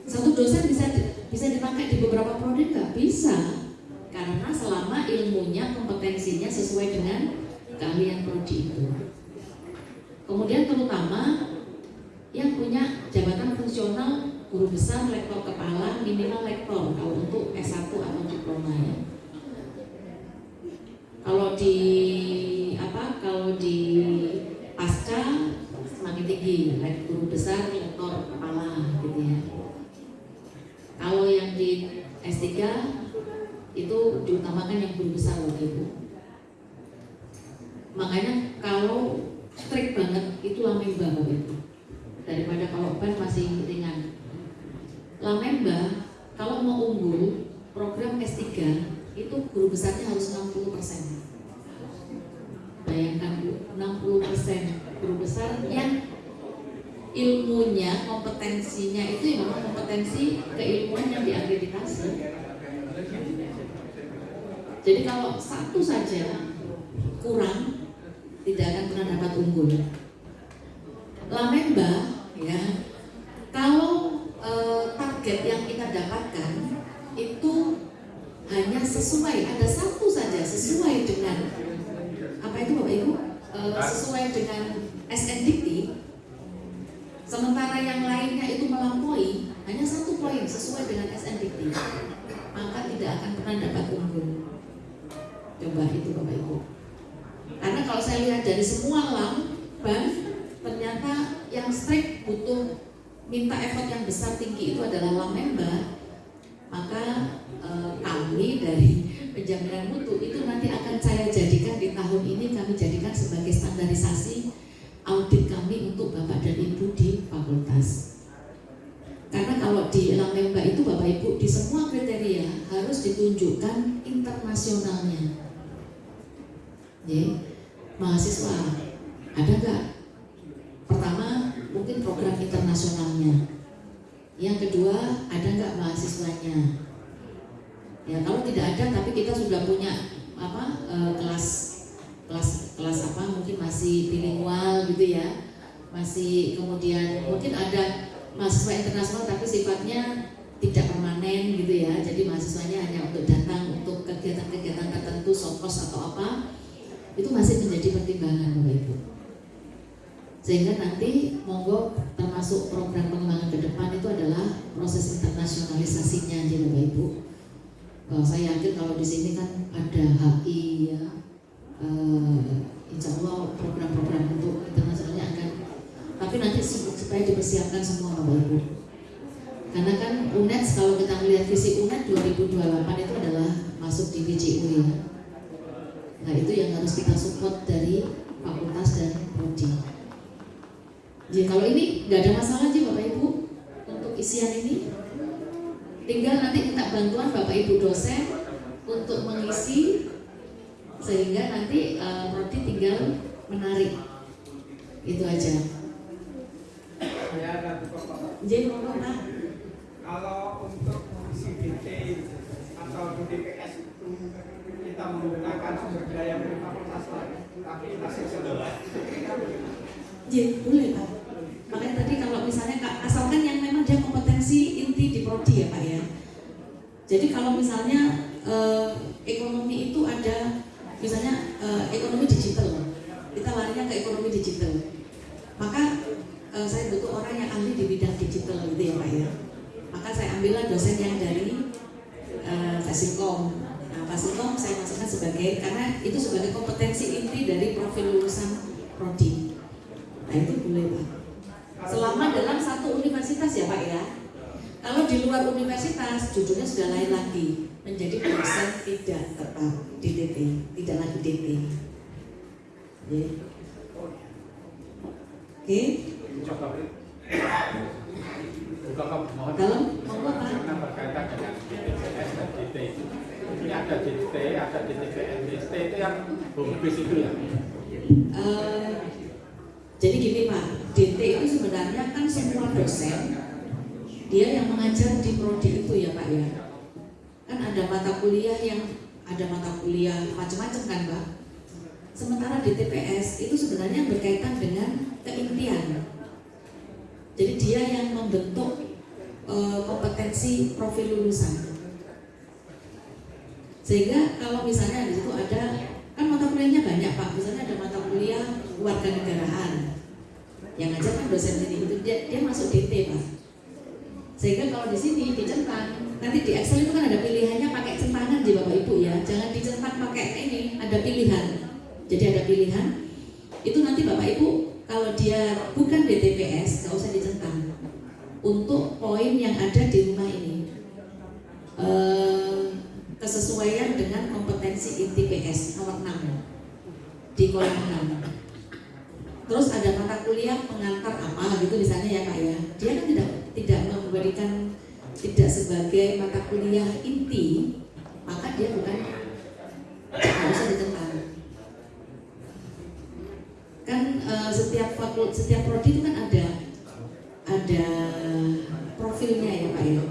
Satu dosen bisa bisa dipakai di beberapa prodi nggak bisa karena selama ilmunya kompetensinya sesuai dengan keahlian prodi itu. Kemudian terutama yang punya jabatan fungsional guru besar, lektor kepala, minimal lektor kalau untuk S1 atau diploma ya. Kalau di apa? Kalau di pasca semakin tinggi, guru besar, lektor kepala gitu ya. Kalau yang di S3 itu diutamakan yang guru besar waktu itu. Makanya kalau strict banget itu lamemba waktu itu daripada kalau ban masih ringan. Lamemba kalau mau unggul program S3 itu guru besarnya harus 60 persen. Bayangkan Bu, 60 persen guru besar yang ilmunya, kompetensinya itu yang memang kompetensi keilmuan yang diakreditasi. Jadi kalau satu saja kurang, tidak akan pernah dapat unggul. Lamemba, ya, kalau target yang kita dapatkan itu hanya sesuai, ada satu saja sesuai dengan apa itu Bapak Ibu? E, sesuai dengan SNDT, sementara yang lainnya itu melampaui hanya satu poin sesuai dengan SNDT, maka tidak akan pernah dapat unggul. Coba itu Bapak Ibu. Karena kalau saya lihat dari semua lam, ban, ternyata yang strict butuh minta effort yang besar tinggi itu adalah lamemba. Maka e, kami dari penjaminan mutu itu nanti akan saya jadikan di tahun ini kami jadikan sebagai standarisasi audit kami untuk Bapak dan Ibu di fakultas. Karena kalau di lamemba itu Bapak Ibu di semua kriteria harus ditunjukkan internasionalnya ya, mahasiswa ada nggak? Pertama mungkin program internasionalnya. Yang kedua ada nggak mahasiswanya? Ya kalau tidak ada tapi kita sudah punya apa e, kelas kelas kelas apa mungkin masih bilingual gitu ya masih kemudian mungkin ada mahasiswa internasional tapi sifatnya tidak permanen gitu ya jadi mahasiswanya hanya untuk datang untuk kegiatan-kegiatan tertentu sokos atau apa itu masih menjadi pertimbangan Bapak Ibu. Sehingga nanti monggo termasuk program pengembangan ke depan itu adalah proses internasionalisasinya di Bapak Ibu. Bahwa saya yakin kalau di sini kan ada HI ya, uh, insya Allah program-program untuk internasionalnya akan tapi nanti supaya dipersiapkan semua Bapak Ibu karena kan UNED kalau kita melihat visi UNED 2028 itu adalah masuk di VJU ya Nah itu yang harus kita support dari fakultas dan prodi. Jadi kalau ini nggak ada masalah sih Bapak Ibu untuk isian ini. Tinggal nanti minta bantuan Bapak Ibu dosen untuk mengisi sehingga nanti uh, prodi tinggal menarik. Itu aja. Ya, Jadi Pak. Kalau untuk CBT atau DPS itu kita menggunakan sumber daya dari fakultas lain Ya, boleh Pak. Tadi kalau misalnya asalkan yang memang dia kompetensi inti di prodi ya Pak ya. Jadi kalau misalnya eh, ekonomi itu ada misalnya eh, ekonomi digital, kita larinya ke ekonomi digital. Maka eh, saya butuh orang yang ahli di bidang digital gitu ya Pak ya. Maka saya ambillah dosen yang dari eh, Fasilkom. Nah, Fasilkom saya masukkan sebagai karena itu sebagai kompetensi inti dari profil lulusan prodi. Nah itu boleh Pak. Selama dalam satu universitas ya Pak ya. Kalau di luar universitas judulnya sudah lain lagi menjadi dosen tidak tetap di DT, tidak lagi DT. Oke, mohon dalam monggo Pak. karena berkaitan dengan dan DT itu. Ini ada DT, ada DTPS, DT itu yang home itu ya. Eh, jadi gini Pak, DT itu sebenarnya kan semua dosen dia yang mengajar di prodi itu ya Pak ya. Kan ada mata kuliah yang ada mata kuliah macam-macam kan Pak. Sementara di TPS itu sebenarnya berkaitan dengan keintian. Jadi dia yang membentuk eh, kompetensi profil lulusan. Sehingga kalau misalnya di situ ada kan mata kuliahnya banyak Pak, misalnya ada mata kuliah warga negaraan yang ngajar kan dosen ini itu dia, dia masuk DT Pak. Sehingga kalau di sini dicentang, nanti di Excel itu kan ada pilihannya pakai centangan di Bapak Ibu ya, jangan dicentang pakai ini, ada pilihan. Jadi ada pilihan, itu nanti Bapak Ibu kalau dia bukan DTPS nggak usah dicentang untuk poin yang ada di rumah ini. Eh, kesesuaian dengan kompetensi inti PS nomor 6 di kolom 6 terus ada mata kuliah pengantar apa gitu misalnya ya kak ya. Dia kan tidak tidak memberikan tidak sebagai mata kuliah inti maka dia bukan harusnya ditentang. Kan eh, setiap fakul setiap prodi itu kan ada ada profilnya ya pak ya.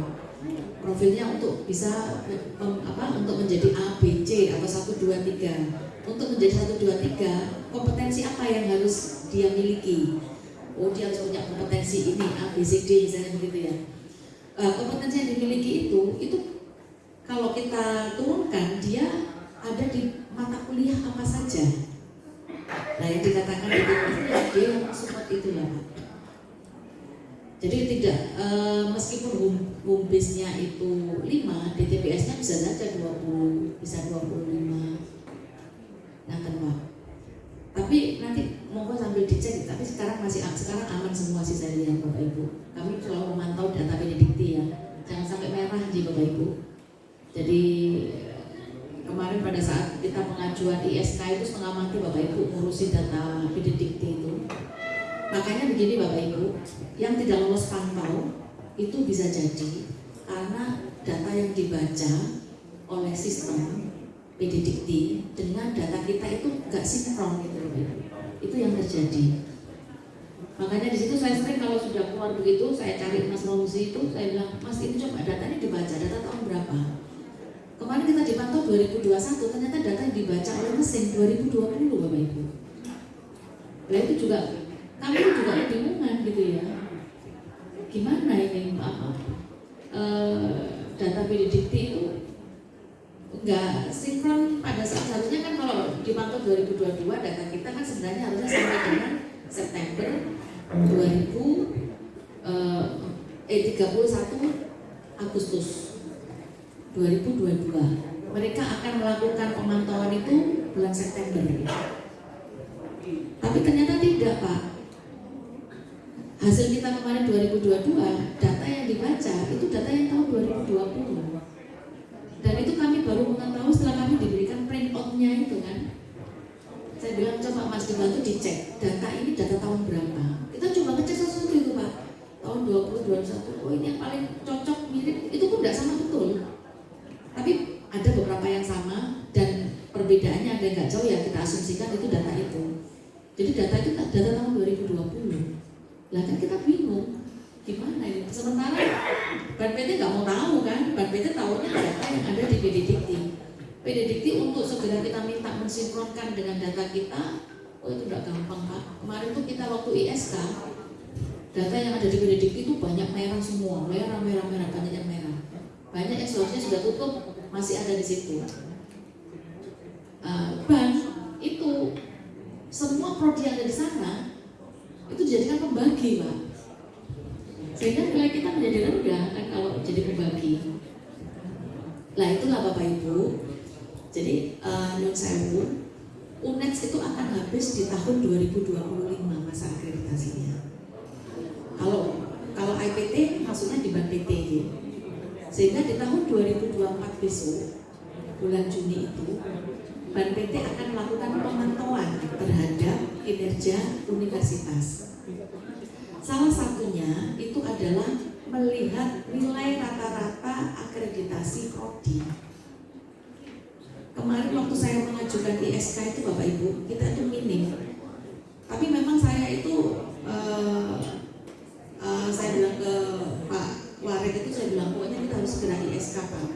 Profilnya untuk bisa mem- apa untuk menjadi A B C atau 1 2 3 untuk menjadi 1 2 3 kompetensi apa yang harus dia miliki oh dia harus punya kompetensi ini A B C D misalnya begitu ya Eh, kompetensi yang dimiliki itu itu kalau kita turunkan dia ada di mata kuliah apa saja nah yang dikatakan itu ya dia support itu Pak. Jadi tidak eh, meskipun home, home itu 5, DTPS-nya bisa saja 20, bisa 25. Nah, Pak. Tapi nanti monggo sambil dicek, tapi sekarang masih sekarang aman semua sih saya lihat Bapak Ibu. Kami selalu memantau data Benedikti ya. Jangan sampai merah di Bapak Ibu. Jadi kemarin pada saat kita pengajuan ISK itu setengah mati Bapak Ibu ngurusi data Benedikti itu. Makanya begini Bapak Ibu, yang tidak lolos pantau itu bisa jadi karena data yang dibaca oleh sistem PDDikti dengan data kita itu nggak sinkron gitu loh. Itu yang terjadi. Makanya di situ saya sering kalau sudah keluar begitu, saya cari Mas Romuzi itu, saya bilang, Mas ini coba datanya dibaca, data tahun berapa? Kemarin kita dipantau 2021, ternyata data yang dibaca oleh mesin 2020 Bapak Ibu. Nah itu juga kami juga kebingungan gitu ya gimana ini apa eh, data Benedikti itu nggak sinkron pada saat seharusnya kan kalau dipantau 2022 data kita kan sebenarnya harusnya sampai dengan September 2000 eh, eh 31 Agustus 2022 mereka akan melakukan pemantauan itu bulan September. Tapi ternyata tidak Pak. Hasil kita kemarin 2022 data yang dibaca itu data yang tahun 2020 dan itu kami baru mengetahui setelah kami diberikan print out-nya itu kan? Saya bilang coba mas dibantu dicek data ini data tahun berapa? Kita coba ngecek sesuatu itu pak. Tahun 2021 oh ini yang paling cocok mirip. Itu pun tidak sama betul. Tapi ada beberapa yang sama dan perbedaannya ada nggak jauh ya kita asumsikan itu data itu. Jadi data itu data tahun 2020 lah kan kita bingung gimana ini? Sementara Ban PT nggak mau tahu kan? Ban PT tahunya data yang ada di BDDikti PDDikti untuk segera kita minta mensinkronkan dengan data kita, oh itu tidak gampang Pak. Kemarin tuh kita waktu ISK, data yang ada di PDDikti itu banyak merah semua, merah, merah, merah, banyak yang merah. Banyak yang seharusnya sudah tutup, masih ada di situ. Uh, itu semua prodi yang ada di sana itu dijadikan pembagi pak sehingga nilai kita menjadi rendah kan kalau jadi pembagi lah itulah bapak ibu jadi uh, Nun Sewu UNEX itu akan habis di tahun 2025 masa akreditasinya kalau kalau IPT maksudnya di Bank PT sehingga di tahun 2024 besok bulan Juni itu Ban PT akan melakukan pemantauan terhadap kinerja universitas. Salah satunya itu adalah melihat nilai rata-rata akreditasi prodi. Kemarin waktu saya mengajukan ISK itu Bapak Ibu, kita itu minim. Tapi memang saya itu uh, uh, saya bilang ke Pak Warid itu saya bilang pokoknya kita harus segera ISK Pak.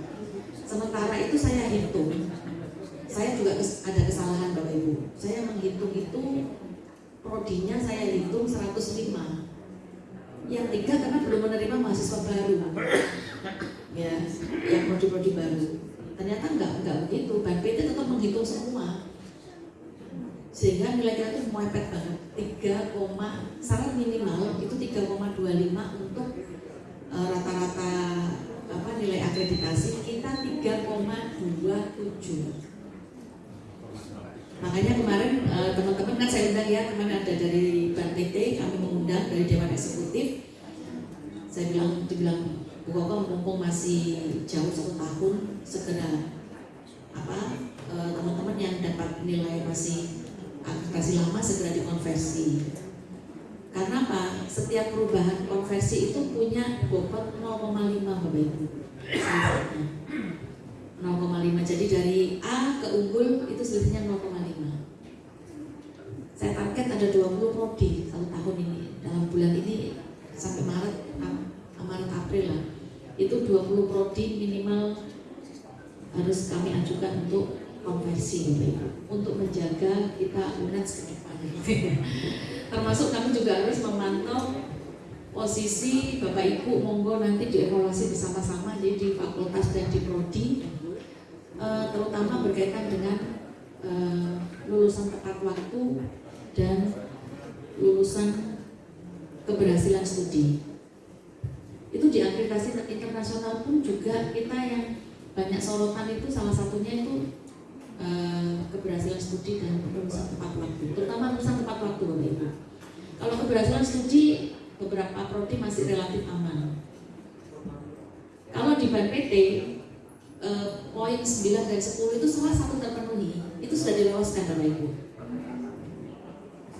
Sementara itu saya hitung saya juga ada kesalahan Bapak Ibu. Saya menghitung itu prodinya saya hitung 105. Yang tiga karena belum menerima mahasiswa baru. Ya, yang prodi-prodi baru. Ternyata enggak enggak begitu. Ban PT tetap menghitung semua. Sehingga nilai kita itu mepet banget. 3, syarat minimal itu 3,25 untuk eh, rata-rata uh, apa nilai akreditasi kita 3,27 Makanya kemarin eh, teman-teman kan saya undang ya kemarin ada dari Bank PT kami mengundang dari Dewan Eksekutif. Saya bilang dibilang Bu Koko mumpung masih jauh satu tahun segera apa eh, teman-teman yang dapat nilai masih akreditasi lama segera dikonversi. Karena apa? Setiap perubahan konversi itu punya bobot 0,5 Bapak Ibu. 0,5 jadi dari A ke unggul itu selisihnya 0,5 saya target ada 20 prodi satu tahun ini dalam bulan ini sampai Maret Maret April lah itu 20 prodi minimal harus kami ajukan untuk konversi untuk menjaga kita UNES ke depan termasuk kami juga harus memantau posisi Bapak Ibu monggo nanti dievaluasi bersama-sama jadi di fakultas dan di prodi uh, terutama berkaitan dengan uh, lulusan tepat waktu dan lulusan keberhasilan studi. Itu di akreditasi internasional pun juga kita yang banyak sorotan itu salah satunya itu uh, keberhasilan studi dan lulusan tepat waktu, terutama lulusan tepat waktu Bapak Ibu. Kalau keberhasilan studi beberapa prodi masih relatif aman. Kalau di BAN PT uh, poin 9 dan 10 itu salah satu terpenuhi itu sudah diloloskan Bapak Ibu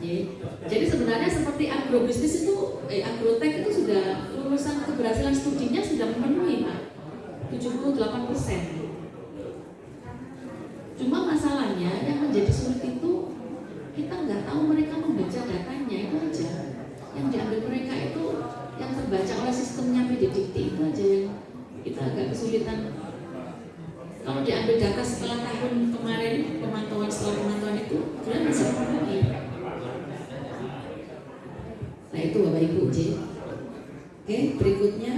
ya. jadi sebenarnya seperti agrobisnis itu eh, agrotech itu sudah lulusan keberhasilan studinya sudah memenuhi Pak 78 persen. Cuma masalahnya yang menjadi sulit itu kita nggak tahu mereka membaca datanya itu aja. Yang diambil mereka itu yang terbaca oleh sistemnya PDDT itu aja yang kita agak kesulitan. Kalau diambil data setelah tahun kemarin pemantauan setelah pemantauan itu kalian bisa memenuhi nah itu bapak ibu J. Oke berikutnya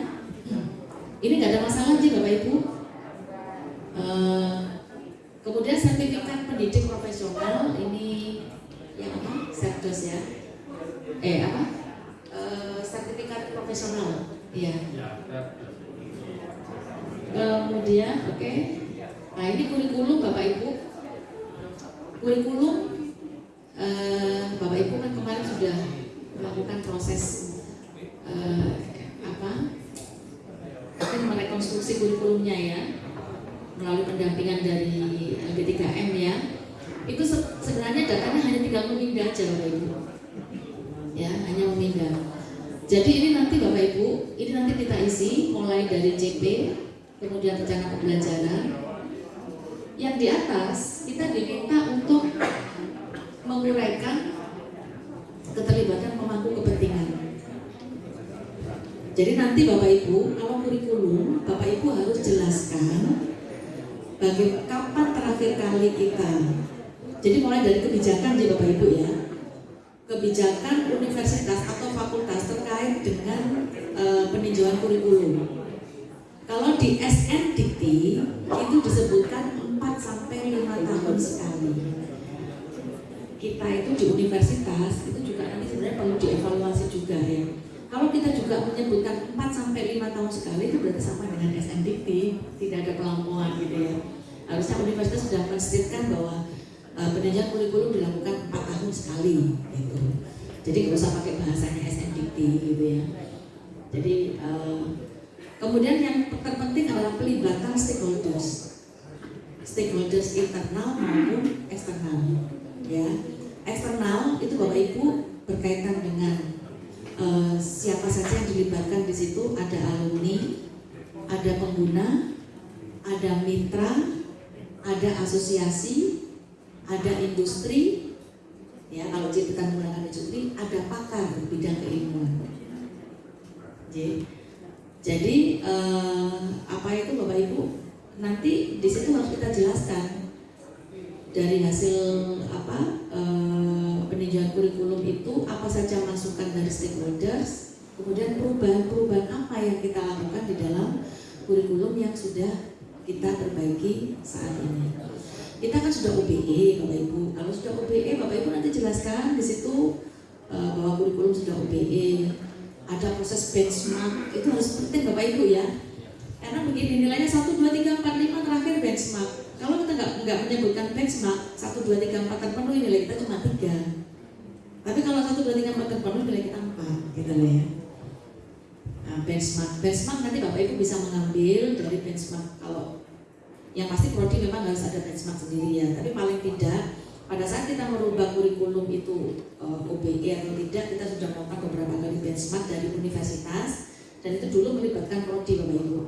nggak ada masalah J bapak ibu uh, kemudian sertifikat pendidik profesional ini yang apa serdos ya eh apa uh, sertifikat profesional iya kemudian oke okay. Nah ini kurikulum Bapak Ibu, kurikulum eh, Bapak Ibu kan kemarin sudah melakukan proses eh, apa? Mungkin merekonstruksi kurikulumnya ya melalui pendampingan dari LB3M ya. Itu sebenarnya datanya hanya tinggal memindah aja Bapak Ibu. Ya, hanya memindah. Jadi ini nanti Bapak Ibu, ini nanti kita isi mulai dari CP, kemudian rencana pembelajaran, yang di atas kita diminta untuk menguraikan keterlibatan pemangku kepentingan. Jadi nanti Bapak Ibu kalau kurikulum Bapak Ibu harus jelaskan bagaimana kapan terakhir kali kita jadi mulai dari kebijakan di Bapak Ibu ya kebijakan universitas atau fakultas terkait dengan uh, peninjauan kurikulum kalau di SNDT itu disebutkan 4 sampai 5 tahun sekali kita itu di universitas itu juga nanti sebenarnya perlu dievaluasi juga ya kalau kita juga menyebutkan 4 sampai 5 tahun sekali itu berarti sama dengan SNDT, tidak ada pelampauan gitu ya. Harusnya menstetkan bahwa uh, peninjauan kurikulum dilakukan 4 tahun sekali gitu. Jadi nggak usah pakai bahasanya SNDT gitu ya. Jadi uh, kemudian yang terpenting adalah pelibatan stakeholders, stakeholders internal maupun eksternal. Ya, eksternal itu bapak ibu berkaitan dengan uh, siapa saja yang dilibatkan di situ ada alumni, ada pengguna, ada mitra, ada asosiasi, ada industri, ya kalau kita menggunakan industri, ada pakar bidang keilmuan. Jadi, uh, apa itu Bapak Ibu? Nanti di situ harus kita jelaskan dari hasil apa uh, peninjauan kurikulum itu apa saja masukan dari stakeholders, kemudian perubahan-perubahan apa yang kita lakukan di dalam kurikulum yang sudah kita perbaiki saat ini. Kita kan sudah OBE Bapak Ibu. Kalau sudah OBE Bapak Ibu nanti jelaskan di situ uh, bahwa kurikulum sudah OBE. Ada proses benchmark itu harus penting Bapak Ibu ya. Karena begini nilainya 1, 2, 3, 4, 5 terakhir benchmark. Kalau kita nggak nggak menyebutkan benchmark 1, 2, 3, 4 terpenuhi nilai kita cuma 3 tapi kalau satu dua tiga empat terpenuhi nilai kita empat, gitu ya. Nah, benchmark, benchmark nanti bapak ibu bisa mengambil dari benchmark kalau yang pasti prodi memang harus ada benchmark sendiri ya. Tapi paling tidak pada saat kita merubah kurikulum itu uh, eh, OBE atau tidak, kita sudah melakukan beberapa kali benchmark dari universitas dan itu dulu melibatkan prodi bapak ibu.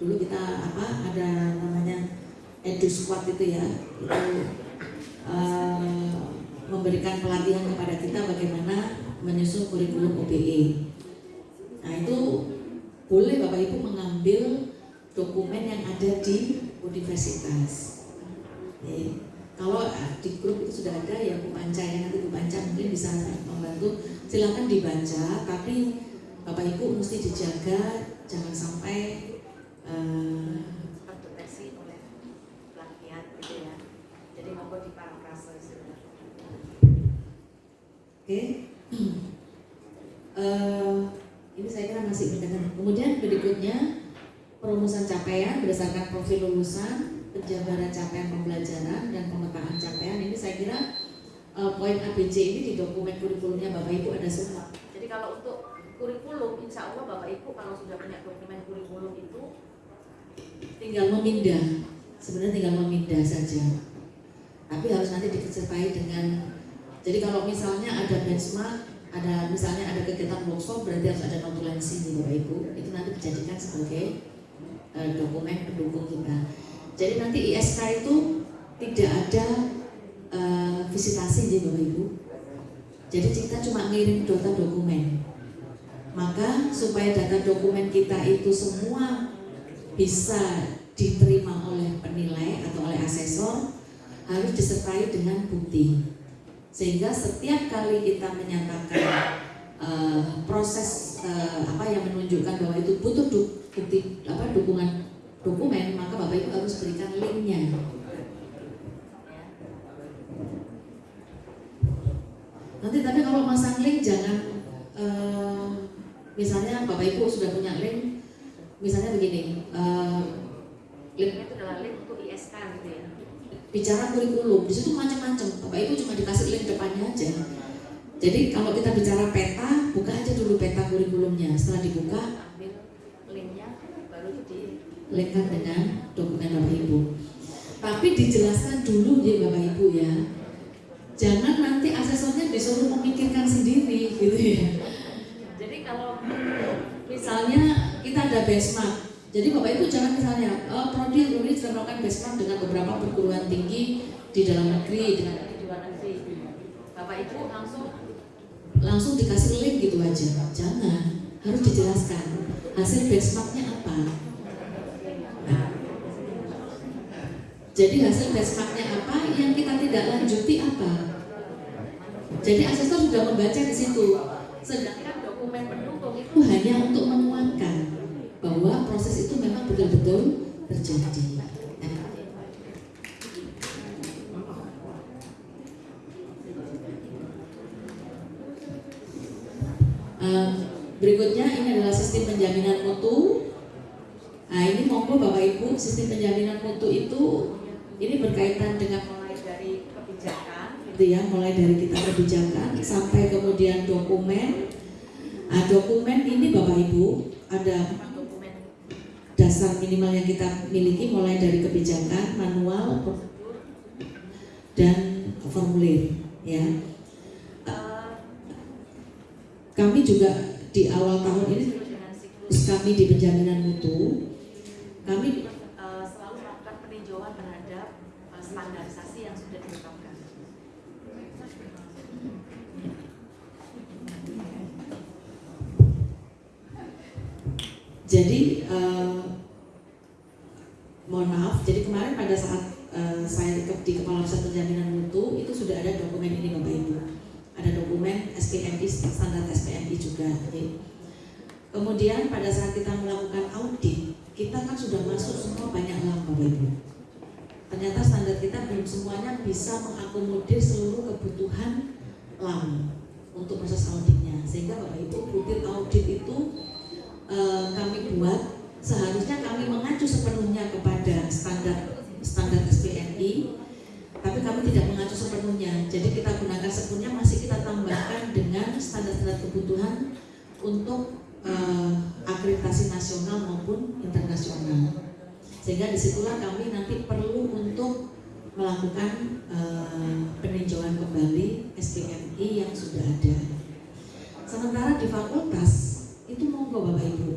Dulu kita apa ada namanya edu squad itu ya, itu uh, memberikan pelatihan kepada kita bagaimana menyusun kurikulum OBE. Nah itu boleh Bapak Ibu mengambil dokumen yang ada di universitas. Ya. Kalau ah, di grup itu sudah ada ya Bu Panca ya nanti Bu Panca mungkin bisa membantu. Silakan dibaca, tapi Bapak Ibu mesti dijaga jangan sampai uh, oleh gitu ya. Jadi mampu diparafrase Oke. Uh, ini saya kira masih berkaitan. Kemudian berikutnya perumusan capaian berdasarkan profil lulusan, penjabaran capaian pembelajaran dan pemetaan capaian. Ini saya kira uh, poin ABC ini di dokumen kurikulumnya Bapak Ibu ada semua. Jadi kalau untuk kurikulum, insya Allah Bapak Ibu kalau sudah punya dokumen kurikulum itu tinggal memindah. Sebenarnya tinggal memindah saja. Tapi harus nanti disertai dengan jadi kalau misalnya ada benchmark, ada misalnya ada kegiatan workshop berarti harus ada notulensi nih Bapak Ibu. Itu nanti dijadikan sebagai uh, dokumen pendukung kita. Jadi nanti ISK itu tidak ada uh, visitasi nih Bapak Ibu. Jadi kita cuma ngirim data dokumen. Maka supaya data dokumen kita itu semua bisa diterima oleh penilai atau oleh asesor harus disertai dengan bukti sehingga setiap kali kita menyatakan uh, proses uh, apa yang menunjukkan bahwa itu butuh bukti apa dukungan dokumen maka bapak ibu harus berikan linknya. Nanti tapi kalau masang link jangan uh, misalnya bapak ibu sudah punya link misalnya begini uh, linknya itu adalah link untuk ISK gitu ya? bicara kurikulum. Di situ macam-macam. Bapak ibu cuma dikasih link depannya aja. Jadi kalau kita bicara peta buka aja dulu peta kurikulumnya. Setelah dibuka linkkan dengan dokumen bapak ibu tapi dijelaskan dulu ya bapak ibu ya jangan nanti asesornya disuruh memikirkan sendiri gitu ya jadi kalau misalnya kita ada benchmark jadi Bapak Ibu jangan misalnya, oh, Prodi sudah melakukan benchmark dengan beberapa perguruan tinggi di dalam negeri, dengan di luar negeri. Bapak Ibu langsung langsung dikasih link gitu aja. Jangan, harus dijelaskan hasil benchmarknya apa. Jadi hasil benchmarknya apa, yang kita tidak lanjuti apa. Jadi asesor sudah membaca di situ. Sedangkan dokumen pendukung itu hanya untuk menguatkan bahwa proses itu memang betul-betul terjadi. Uh, berikutnya ini adalah sistem penjaminan mutu. Nah ini monggo Bapak Ibu sistem penjaminan mutu itu ini berkaitan dengan mulai dari kebijakan, gitu ya, mulai dari kita kebijakan sampai kemudian dokumen. Nah, dokumen ini Bapak Ibu ada dasar minimal yang kita miliki mulai dari kebijakan, manual, dan formulir, ya kami juga di awal tahun ini kami di penjaminan mutu, kami uh, selalu melakukan peninjauan terhadap uh, standarisasi yang sudah ditetapkan. Jadi uh, mohon maaf, jadi kemarin pada saat uh, saya di kepala pusat penjaminan mutu itu sudah ada dokumen ini Bapak Ibu ada dokumen SPMI standar SPMI juga. Jadi, kemudian pada saat kita melakukan audit, kita kan sudah masuk semua banyak hal Bapak Ibu. Ternyata standar kita belum semuanya bisa mengakomodir seluruh kebutuhan LAM untuk proses auditnya. Sehingga Bapak Ibu butir audit itu e, kami buat seharusnya kami mengacu sepenuhnya kepada standar standar SPMI tapi kami tidak mengacu sepenuhnya. Jadi kita gunakan sepenuhnya masih kita tambahkan dengan standar-standar kebutuhan untuk uh, akreditasi nasional maupun internasional. Sehingga di situlah kami nanti perlu untuk melakukan uh, peninjauan kembali SPMI yang sudah ada. Sementara di fakultas itu monggo Bapak Ibu.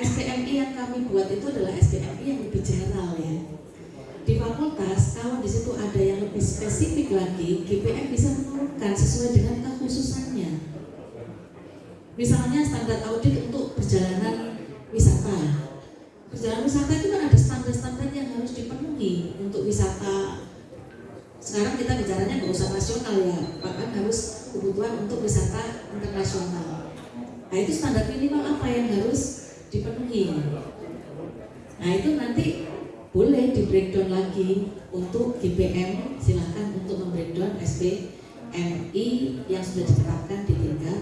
SPMI yang kami buat itu adalah SPMI yang lebih general ya di fakultas kalau di situ ada yang lebih spesifik lagi GPM bisa menurunkan sesuai dengan kekhususannya misalnya standar audit untuk perjalanan wisata. Perjalanan wisata itu kan ada standar-standar yang harus dipenuhi untuk wisata. Sekarang kita bicaranya nggak usah nasional ya bahkan harus kebutuhan untuk wisata internasional. Nah itu standar minimal apa yang harus dipenuhi? Nah itu nanti boleh di breakdown lagi untuk GPM silahkan untuk membreakdown SPMI yang sudah ditetapkan di tingkat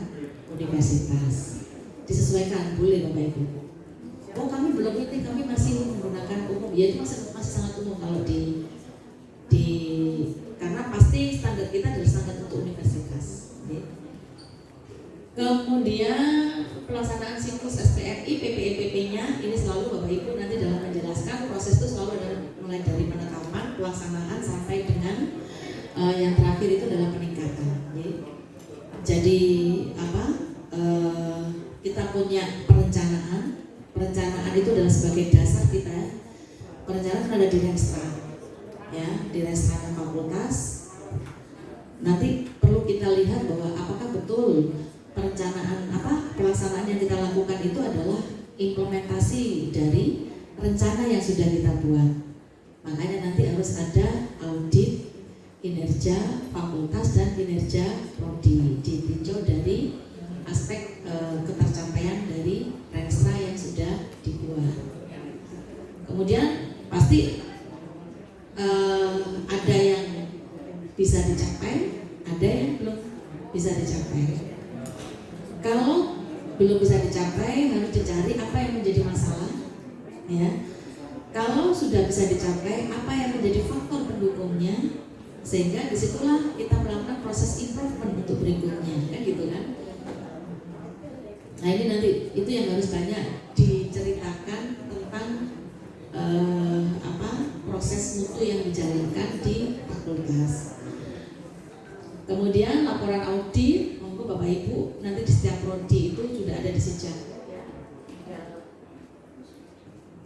universitas disesuaikan boleh Bapak Ibu oh kami belum ini kami masih menggunakan umum ya itu masih, masih sangat umum kalau di di karena pasti standar kita adalah standar untuk universitas ya. kemudian pelaksanaan siklus SPMI PPEPP-nya ini selalu Bapak Ibu nanti dalam menjelaskan proses itu selalu ada mulai dari penetapan, pelaksanaan sampai dengan uh, yang terakhir itu adalah peningkatan. Jadi apa? Uh, kita punya perencanaan. Perencanaan itu adalah sebagai dasar kita. Perencanaan ada di Renstra, ya di Renstra fakultas. Nanti perlu kita lihat bahwa apakah betul perencanaan apa pelaksanaan yang kita lakukan itu adalah implementasi dari rencana yang sudah kita buat. Makanya nanti harus ada audit kinerja fakultas dan kinerja prodi ditinjau dari aspek e, ketercapaian dari renstra yang sudah dibuat. Kemudian pasti e, ada yang bisa dicapai, ada yang belum bisa dicapai. Kalau belum bisa dicapai harus dicari apa yang menjadi masalah ya kalau sudah bisa dicapai apa yang menjadi faktor pendukungnya sehingga di situlah kita melakukan proses improvement untuk berikutnya. Kan gitu kan? Nah ini nanti itu yang harus banyak diceritakan tentang eh, apa proses mutu yang dijalankan di fakultas. Kemudian laporan audit Bapak Ibu nanti di setiap prodi itu sudah ada di sejak.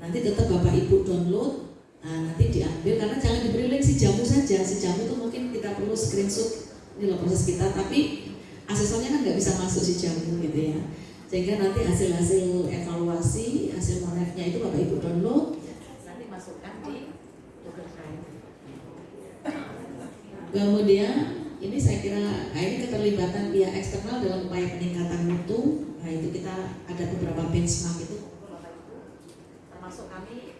Nanti tetap Bapak Ibu download, nah, nanti diambil karena jangan diberi link si jamu saja. Si jamu itu mungkin kita perlu screenshot ini loh proses kita, tapi asesornya kan nggak bisa masuk si jamu gitu ya. Sehingga nanti hasil-hasil evaluasi, hasil monefnya itu Bapak Ibu download, nanti masukkan di Google Drive. Kemudian ini saya kira nah ini keterlibatan pihak eksternal dalam upaya peningkatan mutu. Nah itu kita ada beberapa benchmark itu termasuk kami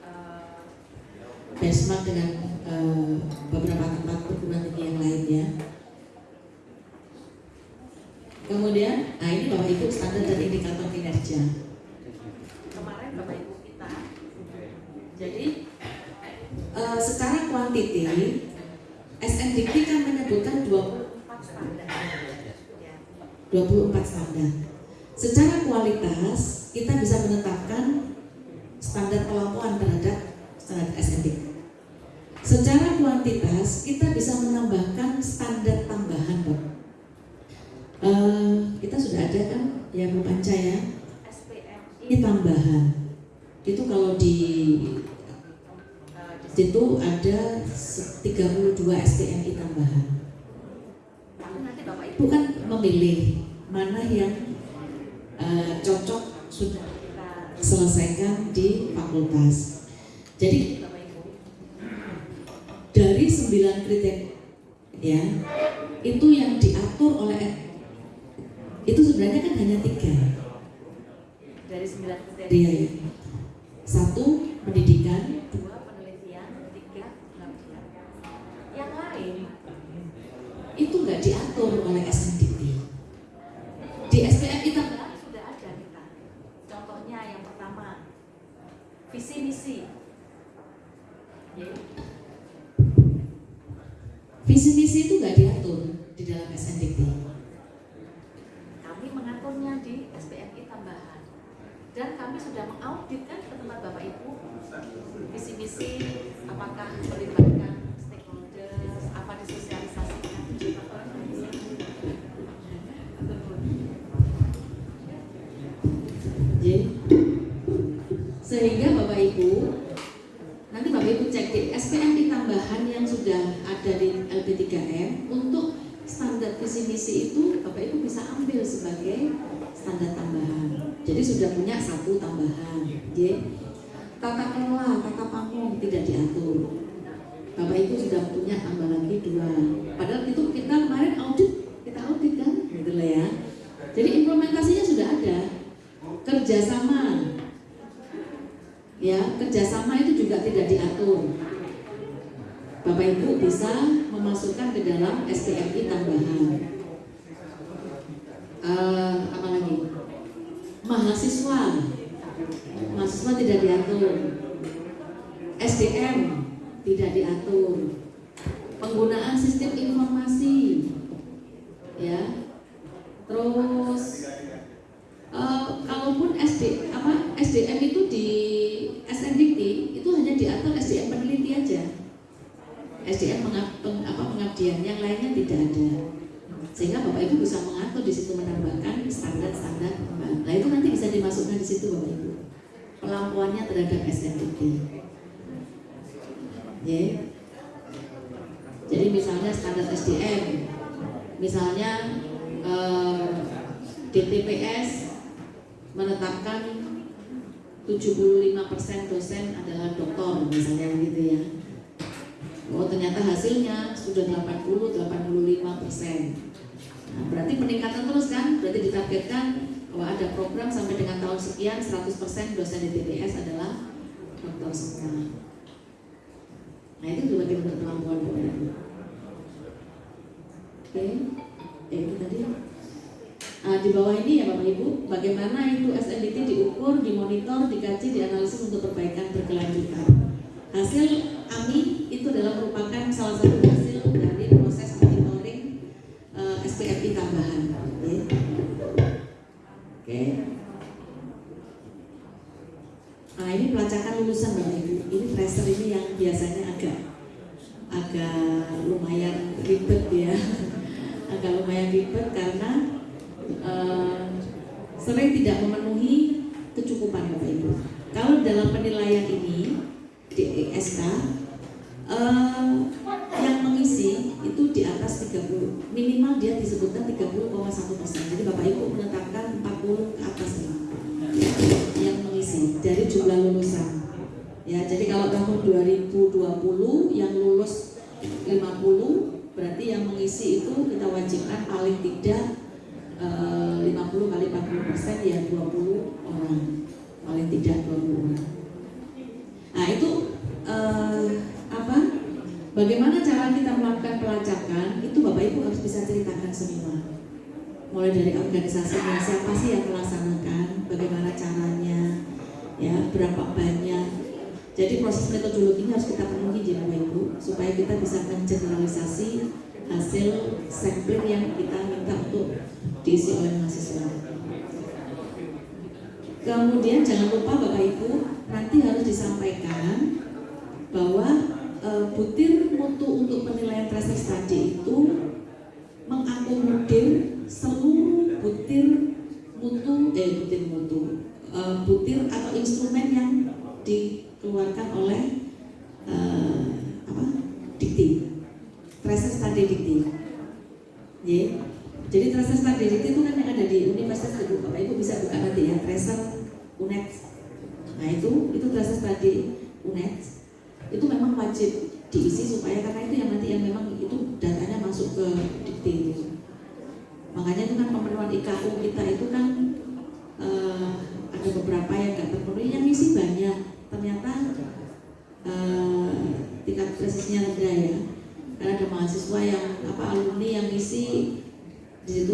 benchmark dengan eh, beberapa tempat perguruan tinggi yang lainnya. Kemudian, nah ini Bapak Ibu standar dan indikator kinerja. Kemarin Bapak Ibu kita, jadi eh, secara kuantiti SNDQ kan menyebutkan 24 standar. 24 standar. Secara kualitas kita bisa menetapkan standar pelaporan terhadap standar SNDQ. Secara kuantitas kita bisa menambahkan standar tambahan, Pak. Eh, kita sudah ada kan ya Bu Panca ya? Ini tambahan. Itu kalau di situ ada 32 SPMI tambahan. Nanti Bapak Ibu kan memilih mana yang eh, cocok sudah kita selesaikan di fakultas. Jadi dari 9 kriteria ya itu yang diatur oleh itu sebenarnya kan hanya tiga dari sembilan kriteria ya. Satu pendidikan, dua penelitian, tiga pengabdian. Yang lain itu nggak diatur oleh SNDT. Di SPM kita sudah ada kita. Contohnya yang pertama visi misi. Visi misi itu nggak diatur di dalam SNDT mengaturnya di SPMI tambahan. Dan kami sudah mengaudit kan ke tempat Bapak Ibu visi-misi apakah melibatkan stakeholders apa disosialisasikan. Sehingga Bapak Ibu nanti Bapak Ibu cek di SPMI tambahan yang sudah ada di LP3M untuk standar visi misi itu Bapak Ibu bisa ambil sebagai standar tambahan. Jadi sudah punya satu tambahan. Y. Tata kelola, tata pamong tidak diatur. Bapak Ibu sudah punya tambah lagi dua. Padahal itu kita kemarin audit, kita audit kan, gitu lah ya. Jadi implementasinya sudah ada. Kerjasama, ya kerjasama itu juga tidak diatur. Bapak Ibu bisa memasukkan ke dalam STMI tambahan. Uh, apa lagi? Mahasiswa, mahasiswa tidak diatur. SDM tidak diatur. Penggunaan sistem informasi, ya. Terus uh, kalaupun SD apa SDM itu di SNDT itu hanya diatur SDM peneliti aja SDM mengap, peng, apa, pengabdian yang lainnya tidak ada sehingga bapak ibu bisa mengatur di situ menambahkan standar-standar nah itu nanti bisa dimasukkan di situ bapak ibu pelampuannya terhadap SNDP ya jadi misalnya standar SDM misalnya eh, DTPS menetapkan 75% dosen adalah doktor misalnya begitu ya Oh ternyata hasilnya sudah 80, 85 persen. Nah, berarti peningkatan terus kan? Berarti ditargetkan bahwa ada program sampai dengan tahun sekian 100 persen dosen di TPS adalah dokter semua. Nah itu juga kita berpelampuan Oke, ya itu tadi. Nah, di bawah ini ya Bapak Ibu, bagaimana itu SNDT diukur, dimonitor, dikaji, dianalisis untuk perbaikan berkelanjutan. Hasil AMI itu adalah merupakan salah satu hasil dari proses monitoring uh, eh, SPFI tambahan. Ya. Oke. Okay. Nah ini pelacakan lulusan Bapak Ibu. Ini tracer ini yang biasanya agak agak lumayan ribet ya, agak lumayan ribet karena uh, sering tidak